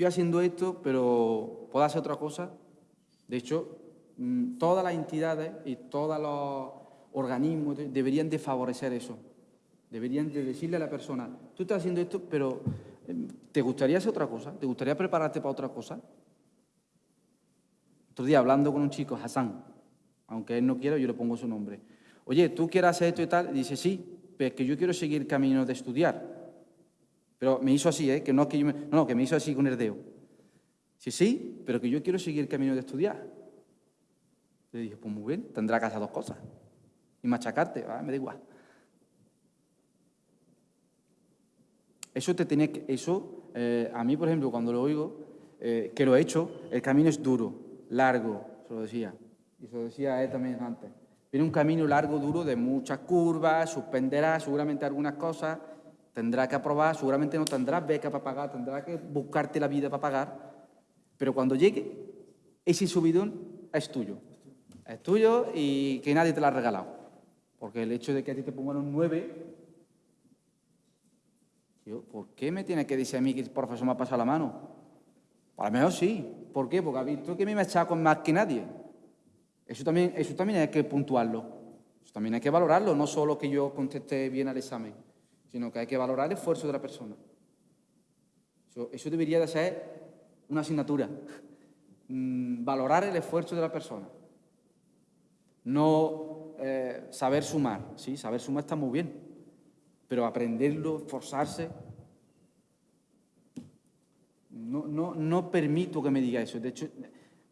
Estoy haciendo esto, pero ¿puedo hacer otra cosa? De hecho, mm, todas las entidades y todos los organismos deberían de favorecer eso. Deberían de decirle a la persona, tú estás haciendo esto, pero em, ¿te gustaría hacer otra cosa? ¿Te gustaría prepararte para otra cosa? Otro día hablando con un chico, Hassan, aunque él no quiera, yo le pongo su nombre. Oye, ¿tú quieres hacer esto y tal? Y dice, sí, pero es que yo quiero seguir el camino de estudiar. Pero me hizo así, ¿eh? Que no, que yo me, no, que me hizo así con el dedo. Sí, sí, pero que yo quiero seguir el camino de estudiar. Le dije, pues muy bien, tendrá que hacer dos cosas. Y machacarte, ah, me da igual. Eso te tiene que, eso, eh, a mí, por ejemplo, cuando lo oigo, eh, que lo he hecho, el camino es duro, largo, se lo decía. Y se lo decía él también antes. Viene un camino largo, duro, de muchas curvas, suspenderá seguramente algunas cosas, tendrá que aprobar, seguramente no tendrás beca para pagar, tendrá que buscarte la vida para pagar, pero cuando llegue, ese subidón es tuyo. Es tuyo y que nadie te lo ha regalado. Porque el hecho de que a ti te pongan un 9 ¿por qué me tiene que decir a mí que el profesor me ha pasado la mano? A lo mejor sí. ¿Por qué? Porque ha visto que a mí me ha con más que nadie. Eso también, eso también hay que puntuarlo. Eso también hay que valorarlo, no solo que yo conteste bien al examen, sino que hay que valorar el esfuerzo de la persona. Eso, debería de ser una asignatura. Mm, valorar el esfuerzo de la persona. No eh, saber sumar. Sí, saber sumar está muy bien, pero aprenderlo, esforzarse, no, no, no, permito que me diga eso. De hecho,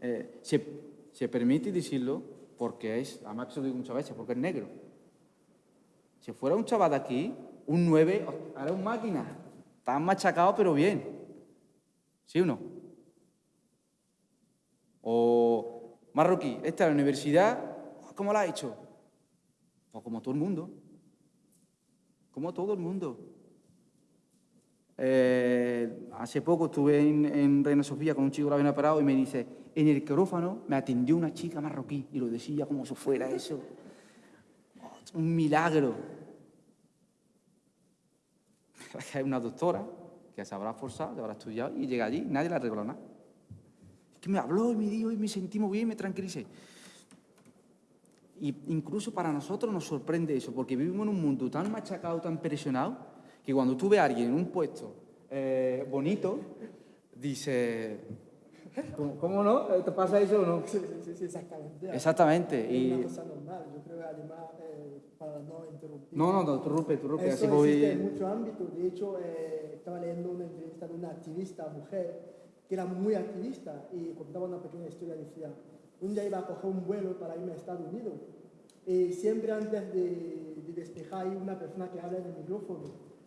eh, se, permite decirlo porque es, se lo digo muchas veces, porque es negro. Si fuera un chaval de aquí, un 9, ahora un máquina, está machacado pero bien. ¿Sí o no? O marroquí, esta es la universidad, ¿cómo la ha hecho? Pues como todo el mundo como todo el mundo. Eh, hace poco estuve en, Reina Sofía con un chico que lo había operado y me dice, en el quirófano me atendió una chica marroquí y lo decía como si fuera eso. un milagro. Es una doctora que se habrá forzado, se habrá estudiado y llega allí, nadie la arregló nada. Es que me habló y me dijo y me sentí muy bien, me tranquilicé. Y incluso para nosotros nos sorprende eso, porque vivimos en un mundo tan machacado, tan presionado, que cuando tú ves a alguien en un puesto eh, bonito, dice, ¿cómo, no? ¿Te pasa eso o no? Sí, sí, sí, exactamente. Exactamente. Es y... una cosa normal, yo creo que además, eh, para no interrumpir... No, no, no, interrumpe, interrumpe, eso así voy... en muchos ámbitos, de hecho, eh, estaba leyendo una entrevista de una activista mujer, que era muy activista, y contaba una pequeña historia, decía, un día iba a coger un vuelo para irme a Estados Unidos y siempre antes de, de despejar hay una persona que habla en el micrófono.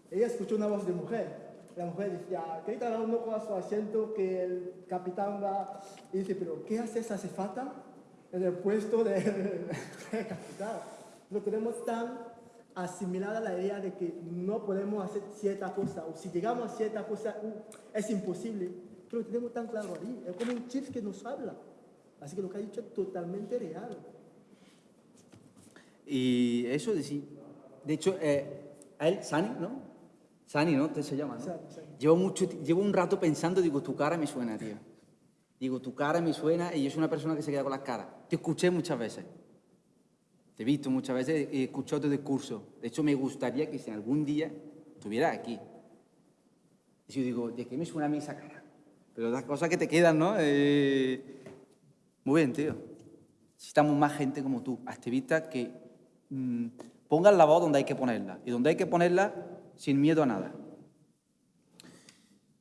Ella escuchó una voz de mujer. La mujer decía, que cada uno con su asiento que el capitán va y dice, pero ¿qué hace esa cefata en el puesto de capitán? Lo tenemos tan asimilada la idea de que no podemos hacer cierta cosa o si llegamos a cierta cosa uh, es imposible. Pero lo tenemos tan claro ahí. Es como un chip que nos habla. Así que lo que ha dicho es totalmente real. Y eso de sí. De hecho, eh, a él, Sani, ¿no? Sani, ¿no? Te se llama, ¿no? Llevo, mucho, llevo un rato pensando, digo, tu cara me suena, tío. Digo, tu cara me suena y yo soy una persona que se queda con las caras. Te escuché muchas veces. Te he visto muchas veces he escuchado tu discurso. De hecho, me gustaría que si algún día estuvieras aquí. Y yo digo, ¿de qué me suena a mí esa cara? Pero las cosas que te quedan, ¿no? Eh, muy bien, tío. Necesitamos más gente como tú, activistas que mm, pongan la voz donde hay que ponerla y donde hay que ponerla sin miedo a nada.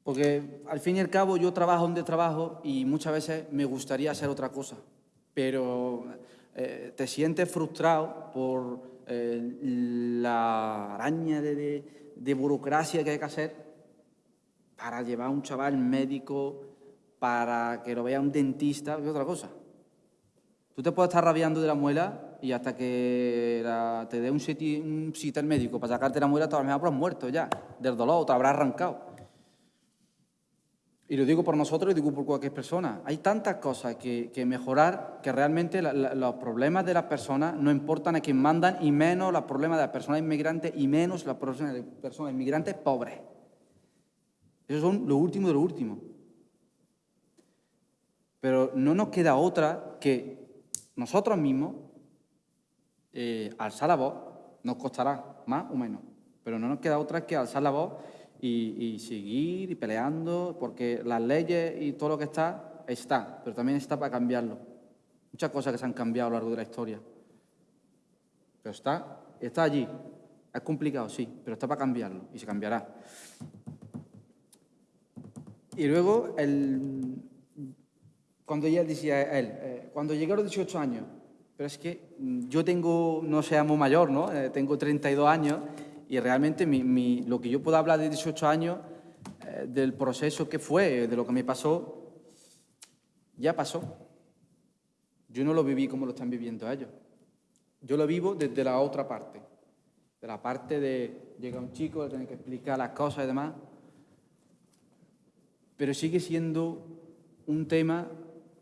Porque al fin y al cabo yo trabajo donde trabajo y muchas veces me gustaría hacer otra cosa, pero eh, te sientes frustrado por eh, la araña de, burocracia que hay que hacer para llevar a un chaval médico, para que lo vea un dentista, es otra cosa. Tú te puedes estar rabiando de la muela y hasta que te dé un sitio, un médico para sacarte la muela, te habrás muerto ya, del dolor, te habrás arrancado. Y lo digo por nosotros y digo por cualquier persona. Hay tantas cosas que, mejorar que realmente los problemas de las personas no importan a quien mandan y menos los problemas de las personas inmigrantes y menos los problemas de personas inmigrantes pobres. Esos son lo último de lo último. Pero no nos queda otra que nosotros mismos eh, alzar la voz. Nos costará más o menos, pero no nos queda otra que alzar la voz y, seguir y peleando, porque las leyes y todo lo que está, está, pero también está para cambiarlo. Muchas cosas que se han cambiado a lo largo de la historia. Pero está, está allí. Es complicado, sí, pero está para cambiarlo y se cambiará. Y luego, el, cuando ella decía él, eh, cuando llegué a los 18 años, pero es que yo tengo, no seamos mayor, ¿no? Eh, tengo 32 años y realmente lo que yo puedo hablar de 18 años, eh, del proceso que fue, de lo que me pasó, ya pasó. Yo no lo viví como lo están viviendo ellos. Yo lo vivo desde la otra parte, de la parte de llega un chico, le tiene que explicar las cosas y demás, pero sigue siendo un tema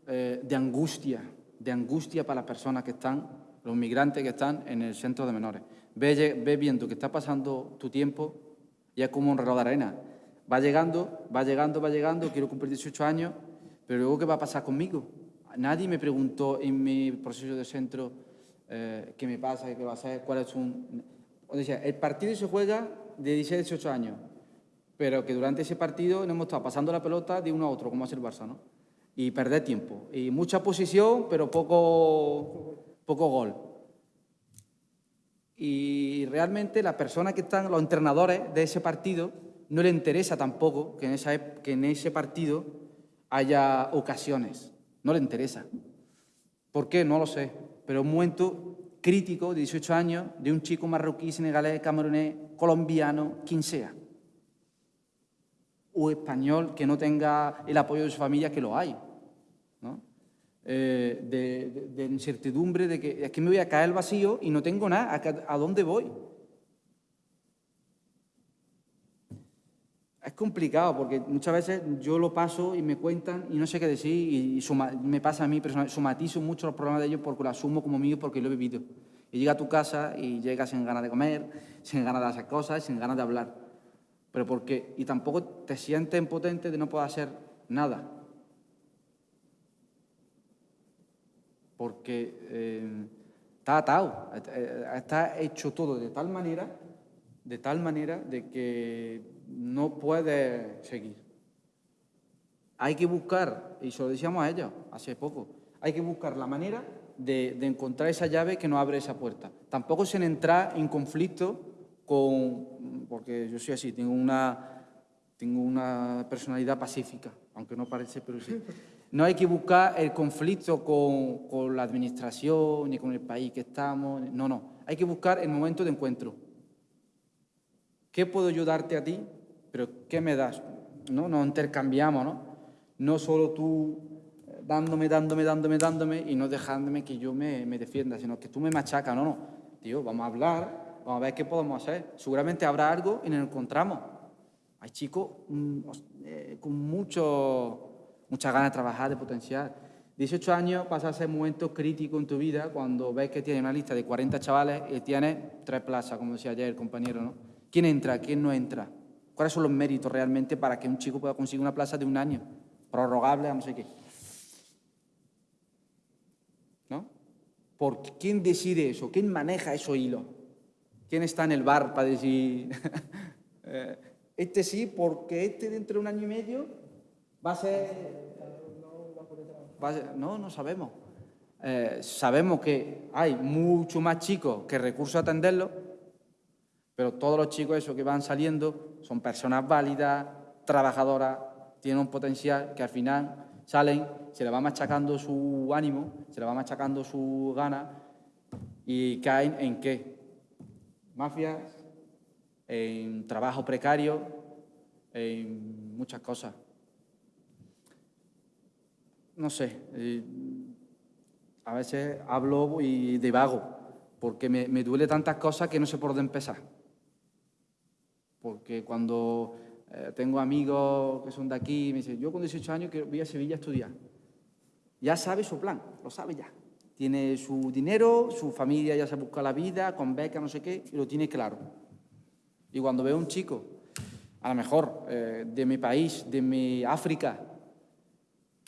eh, de angustia, de angustia para las personas que están, los migrantes que están en el centro de menores. Ve, viendo que está pasando tu tiempo y es como un reloj de arena. Va llegando, va llegando, va llegando, quiero cumplir 18 años, pero luego ¿qué va a pasar conmigo? Nadie me preguntó en mi proceso de centro eh, qué me pasa, qué va a hacer, cuál es un... O sea, el partido se juega de 16 a 18 años, pero que durante ese partido no hemos estado pasando la pelota de uno a otro, como hace el Barça, ¿no? Y perder tiempo. Y mucha posición, pero poco, poco gol. Y realmente la persona que están, los entrenadores de ese partido, no le interesa tampoco que en, ese partido haya ocasiones. No le interesa. ¿Por qué? No lo sé. Pero un momento crítico de 18 años de un chico marroquí, senegalés, camerunés, colombiano, quien sea. O español que no tenga el apoyo de su familia, que lo hay. Eh, de, incertidumbre, de que es que me voy a caer al vacío y no tengo nada, ¿a, dónde voy? Es complicado porque muchas veces yo lo paso y me cuentan y no sé qué decir y, me pasa a mí personalmente, somatizo mucho los problemas de ellos porque lo asumo como mío porque lo he vivido. Y llega a tu casa y llegas sin ganas de comer, sin ganas de hacer cosas, sin ganas de hablar. Pero porque, y tampoco te sientes impotente de no poder hacer nada. Porque eh, está atado, está hecho todo de tal manera, de tal manera de que no puede seguir. Hay que buscar, y se lo decíamos a ella hace poco, hay que buscar la manera de, encontrar esa llave que nos abre esa puerta. Tampoco se entra en conflicto con, porque yo soy así, tengo una, tengo una personalidad pacífica, aunque no parece, pero sí. No hay que buscar el conflicto con, la administración ni con el país que estamos. No, no. Hay que buscar el momento de encuentro. ¿Qué puedo ayudarte a ti? Pero ¿qué me das? ¿No? Nos intercambiamos, ¿no? No solo tú eh, dándome, dándome, dándome, dándome y no dejándome que yo me, defienda, sino que tú me machacas. No, no. Tío, vamos a hablar, vamos a ver qué podemos hacer. Seguramente habrá algo y nos encontramos. Hay chicos mm, eh, con mucho muchas ganas de trabajar, de potenciar. 18 años pasa a ser un momento crítico en tu vida cuando ves que tienes una lista de 40 chavales y tienes tres plazas, como decía ayer el compañero, ¿no? ¿Quién entra? ¿Quién no entra? ¿Cuáles son los méritos realmente para que un chico pueda conseguir una plaza de un año? Prorrogable no sé qué. ¿No? ¿Por quién decide eso? ¿Quién maneja esos hilos? ¿Quién está en el bar para decir, eh, este sí, porque este dentro de un año y medio Va a ser... No, no sabemos. Eh, sabemos que hay mucho más chicos que recursos a atenderlos, pero todos los chicos esos que van saliendo son personas válidas, trabajadoras, tienen un potencial que al final salen, se le va machacando su ánimo, se le va machacando su gana y caen en qué? Mafias, en trabajo precario, en muchas cosas. No sé, a veces hablo y divago, porque me, me duele tantas cosas que no sé por dónde empezar. Porque cuando eh, tengo amigos que son de aquí me dicen, yo con 18 años voy a Sevilla a estudiar. Ya sabe su plan, lo sabe ya. Tiene su dinero, su familia ya se busca la vida, con beca, no sé qué, y lo tiene claro. Y cuando veo a un chico, a lo mejor eh, de mi país, de mi África,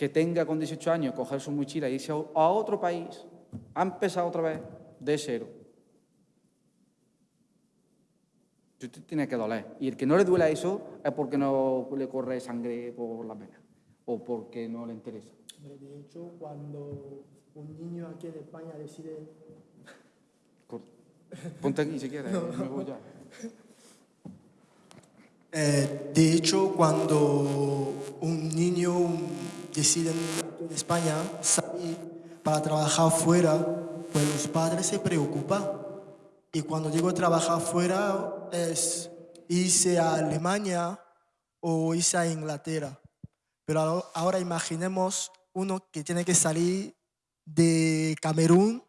que tenga con 18 años coger su mochila y irse a otro país, ha empezado otra vez de cero. Tiene que doler. Y el que no le duela eso es porque no le corre sangre por la vena o porque no le interesa. De hecho, cuando un niño aquí en España decide... Ponte aquí si quieres, me voy ya. Eh, de hecho, cuando un niño decide en España salir para trabajar fuera, pues los padres se preocupan. Y cuando digo trabajar fuera es irse a Alemania o irse a Inglaterra. Pero ahora imaginemos uno que tiene que salir de Camerún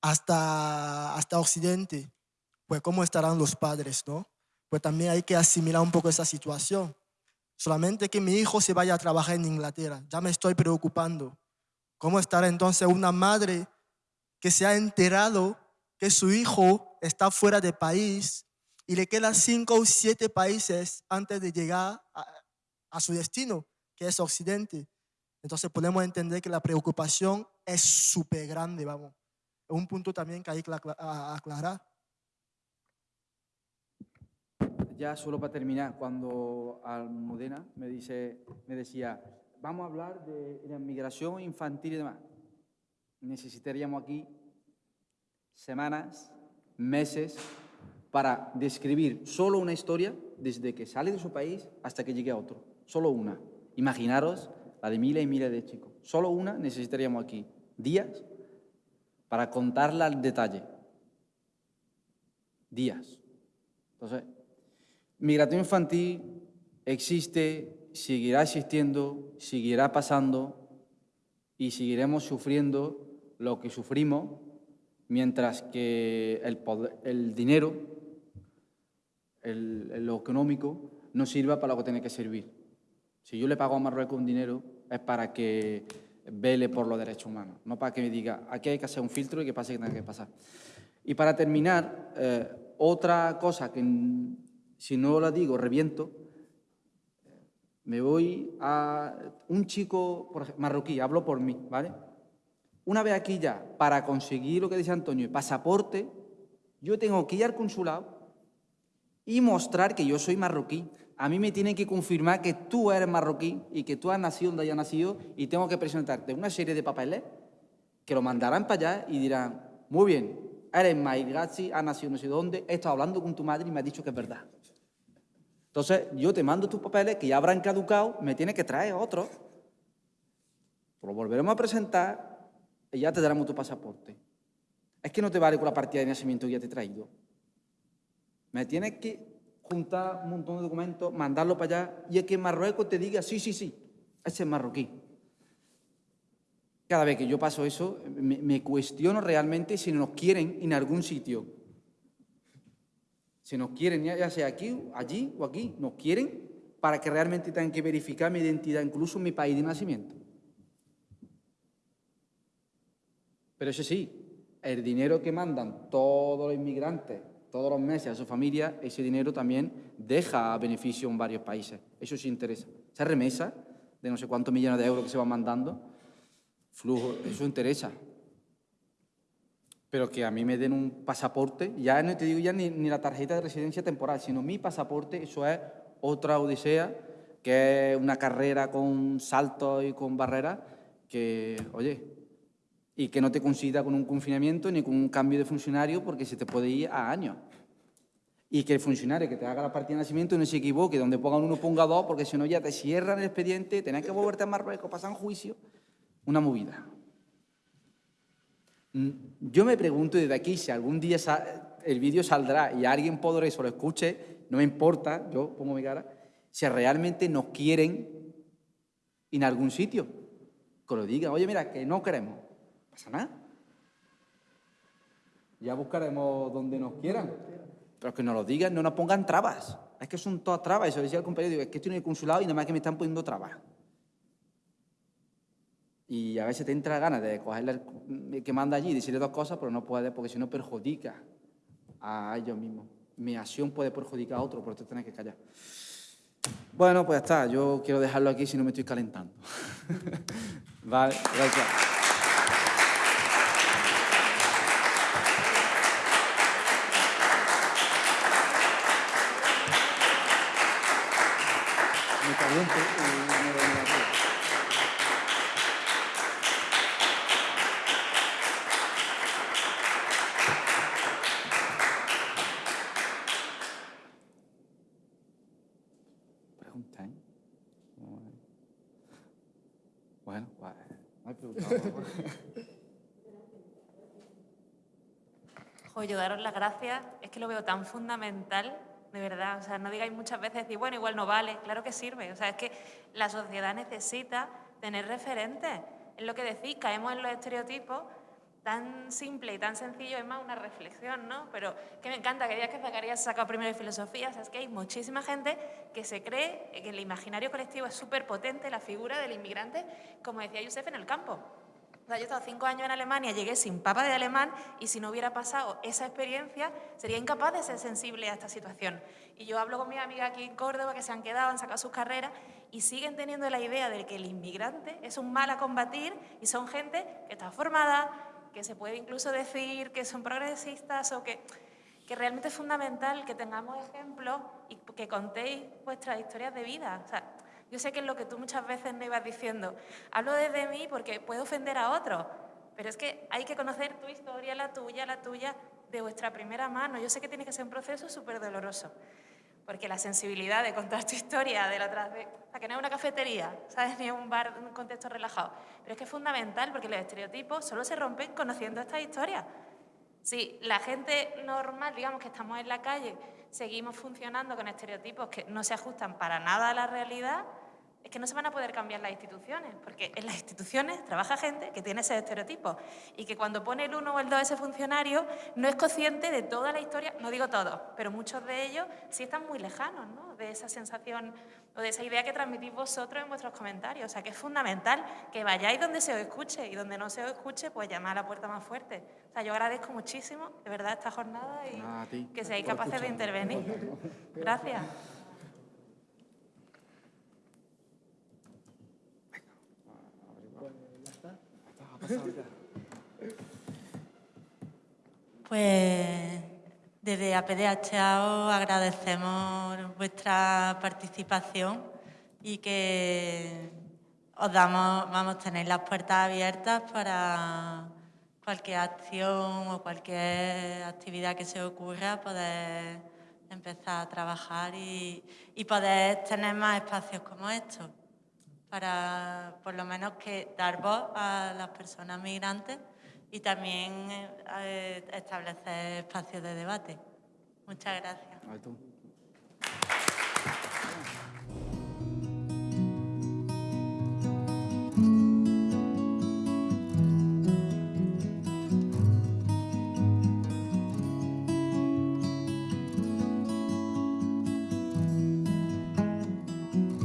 hasta, hasta Occidente. Pues cómo estarán los padres, ¿no? Pues también hay que asimilar un poco esa situación. Solamente que mi hijo se vaya a trabajar en Inglaterra, ya me estoy preocupando. ¿Cómo estará entonces una madre que se ha enterado que su hijo está fuera de país y le quedan cinco o siete países antes de llegar a, su destino, que es Occidente? Entonces podemos entender que la preocupación es súper grande, vamos. Es un punto también que hay que aclarar. Ya solo para terminar, cuando Almudena me, dice, me decía, vamos a hablar de la migración infantil y demás, necesitaríamos aquí semanas, meses, para describir solo una historia desde que sale de su país hasta que llegue a otro. Solo una. Imaginaros la de miles y miles de chicos. Solo una necesitaríamos aquí días para contarla al detalle. Días. Entonces, Migración infantil existe, seguirá existiendo, seguirá pasando y seguiremos sufriendo lo que sufrimos mientras que el, el dinero, el, lo económico, no sirva para lo que tiene que servir. Si yo le pago a Marruecos un dinero es para que vele por los derechos humanos, no para que me diga, aquí hay que hacer un filtro y que pase que tenga que pasar. Y para terminar, eh, otra cosa que si no la digo, reviento, me voy a un chico marroquí, hablo por mí, ¿vale? Una vez aquí ya, para conseguir lo que dice Antonio, pasaporte, yo tengo que ir al consulado y mostrar que yo soy marroquí. A mí me tienen que confirmar que tú eres marroquí y que tú has nacido donde hayas nacido y tengo que presentarte una serie de papeles que lo mandarán para allá y dirán, muy bien, eres Maigazzi, has nacido no sé dónde, he estado hablando con tu madre y me ha dicho que es verdad. Entonces, yo te mando tus papeles que ya habrán caducado, me tienes que traer otro. Lo volveremos a presentar y ya te daremos tu pasaporte. Es que no te vale con la partida de nacimiento que ya te he traído. Me tienes que juntar un montón de documentos, mandarlo para allá y es que Marruecos te diga, sí, sí, sí, ese es marroquí. Cada vez que yo paso eso, me, me cuestiono realmente si nos quieren en algún sitio si nos quieren, ya sea aquí, allí o aquí, nos quieren para que realmente tengan que verificar mi identidad, incluso mi país de nacimiento. Pero eso sí, el dinero que mandan todos los inmigrantes todos los meses a su familia, ese dinero también deja beneficio en varios países. Eso sí interesa. Esa remesa de no sé cuántos millones de euros que se van mandando, flujo, eso interesa pero que a mí me den un pasaporte, ya no te digo ya ni, la tarjeta de residencia temporal, sino mi pasaporte, eso es otra odisea, que es una carrera con saltos y con barreras, que, oye, Y que no te coincida con un confinamiento ni con un cambio de funcionario porque se te puede ir a años. Y que el funcionario que te haga la partida de nacimiento no se equivoque, donde pongan uno ponga dos, porque si no ya te cierran el expediente, tenés que volverte a Marruecos, pasan juicio. Una movida. Mm, Yo me pregunto desde aquí si algún día el vídeo saldrá y alguien podrá eso lo escuche, no me importa, yo pongo mi cara, si realmente nos quieren en algún sitio. Que lo digan, oye, mira, que no queremos. Pasa nada. Ya buscaremos donde nos quieran. Pero que nos lo digan, no nos pongan trabas. Es que son todas trabas. Eso decía el compañero, digo, es que estoy en el consulado y nada más que me están poniendo trabas. Y a veces te entra ganas de cogerle el que manda allí y decirle dos cosas, pero no puedes porque si no perjudica a ellos mismos. Mi acción puede perjudicar a otro, por eso tienes que callar. Bueno, pues ya está. Yo quiero dejarlo aquí si no me estoy calentando. vale, gracias. Me caliento y me voy a ir. Pregunta, ¿eh? Bueno, pues no hay pregunta. Jo, yo daros las gracias, es que lo veo tan fundamental, de verdad. O sea, no digáis muchas veces, decir, bueno, igual no vale, claro que sirve. O sea, es que la sociedad necesita tener referentes. Es lo que decís, caemos en los estereotipos tan simple y tan sencillo, es más una reflexión, ¿no? Pero que me encanta, que ya que Zacarías ha sacado primero de filosofía, o sea, es que hay muchísima gente que se cree que el imaginario colectivo es súper potente, la figura del inmigrante, como decía Yusef, en el campo. Sea, yo he estado cinco años en Alemania, llegué sin papa de alemán y si no hubiera pasado esa experiencia, sería incapaz de ser sensible a esta situación. Y yo hablo con mis amigas aquí en Córdoba que se han quedado, han sacado sus carreras y siguen teniendo la idea de que el inmigrante es un mal a combatir y son gente que está formada, que se puede incluso decir que son progresistas o que, que realmente es fundamental que tengamos ejemplos y que contéis vuestras historias de vida. O sea, yo sé que es lo que tú muchas veces me ibas diciendo. Hablo desde mí porque puedo ofender a otros, pero es que hay que conocer tu historia, la tuya, la tuya, de vuestra primera mano. Yo sé que tiene que ser un proceso súper doloroso, porque la sensibilidad de contar tu historia de la de... O que no es una cafetería, ¿sabes? Ni un bar, un contexto relajado. Pero es que es fundamental porque los estereotipos solo se rompen conociendo esta historia. Si la gente normal, digamos que estamos en la calle, seguimos funcionando con estereotipos que no se ajustan para nada a la realidad, es que no se van a poder cambiar las instituciones, porque en las instituciones trabaja gente que tiene ese estereotipo y que cuando pone el 1 o el 2 ese funcionario no es consciente de toda la historia, no digo todos, pero muchos de ellos sí están muy lejanos ¿no? de esa sensación o de esa idea que transmitís vosotros en vuestros comentarios. O sea que es fundamental que vayáis donde se os escuche y donde no se os escuche, pues llamad a la puerta más fuerte. O sea, yo agradezco muchísimo, de verdad, esta jornada y que seáis capaces de intervenir. Gracias. Pues desde APDHA os agradecemos vuestra participación y que os damos, vamos tener las puertas abiertas para cualquier acción o cualquier actividad que se ocurra, poder empezar a trabajar y, y poder tener más espacios como estos, para por lo menos que dar voz a las personas migrantes y también eh, establecer espacios de debate. Muchas gracias.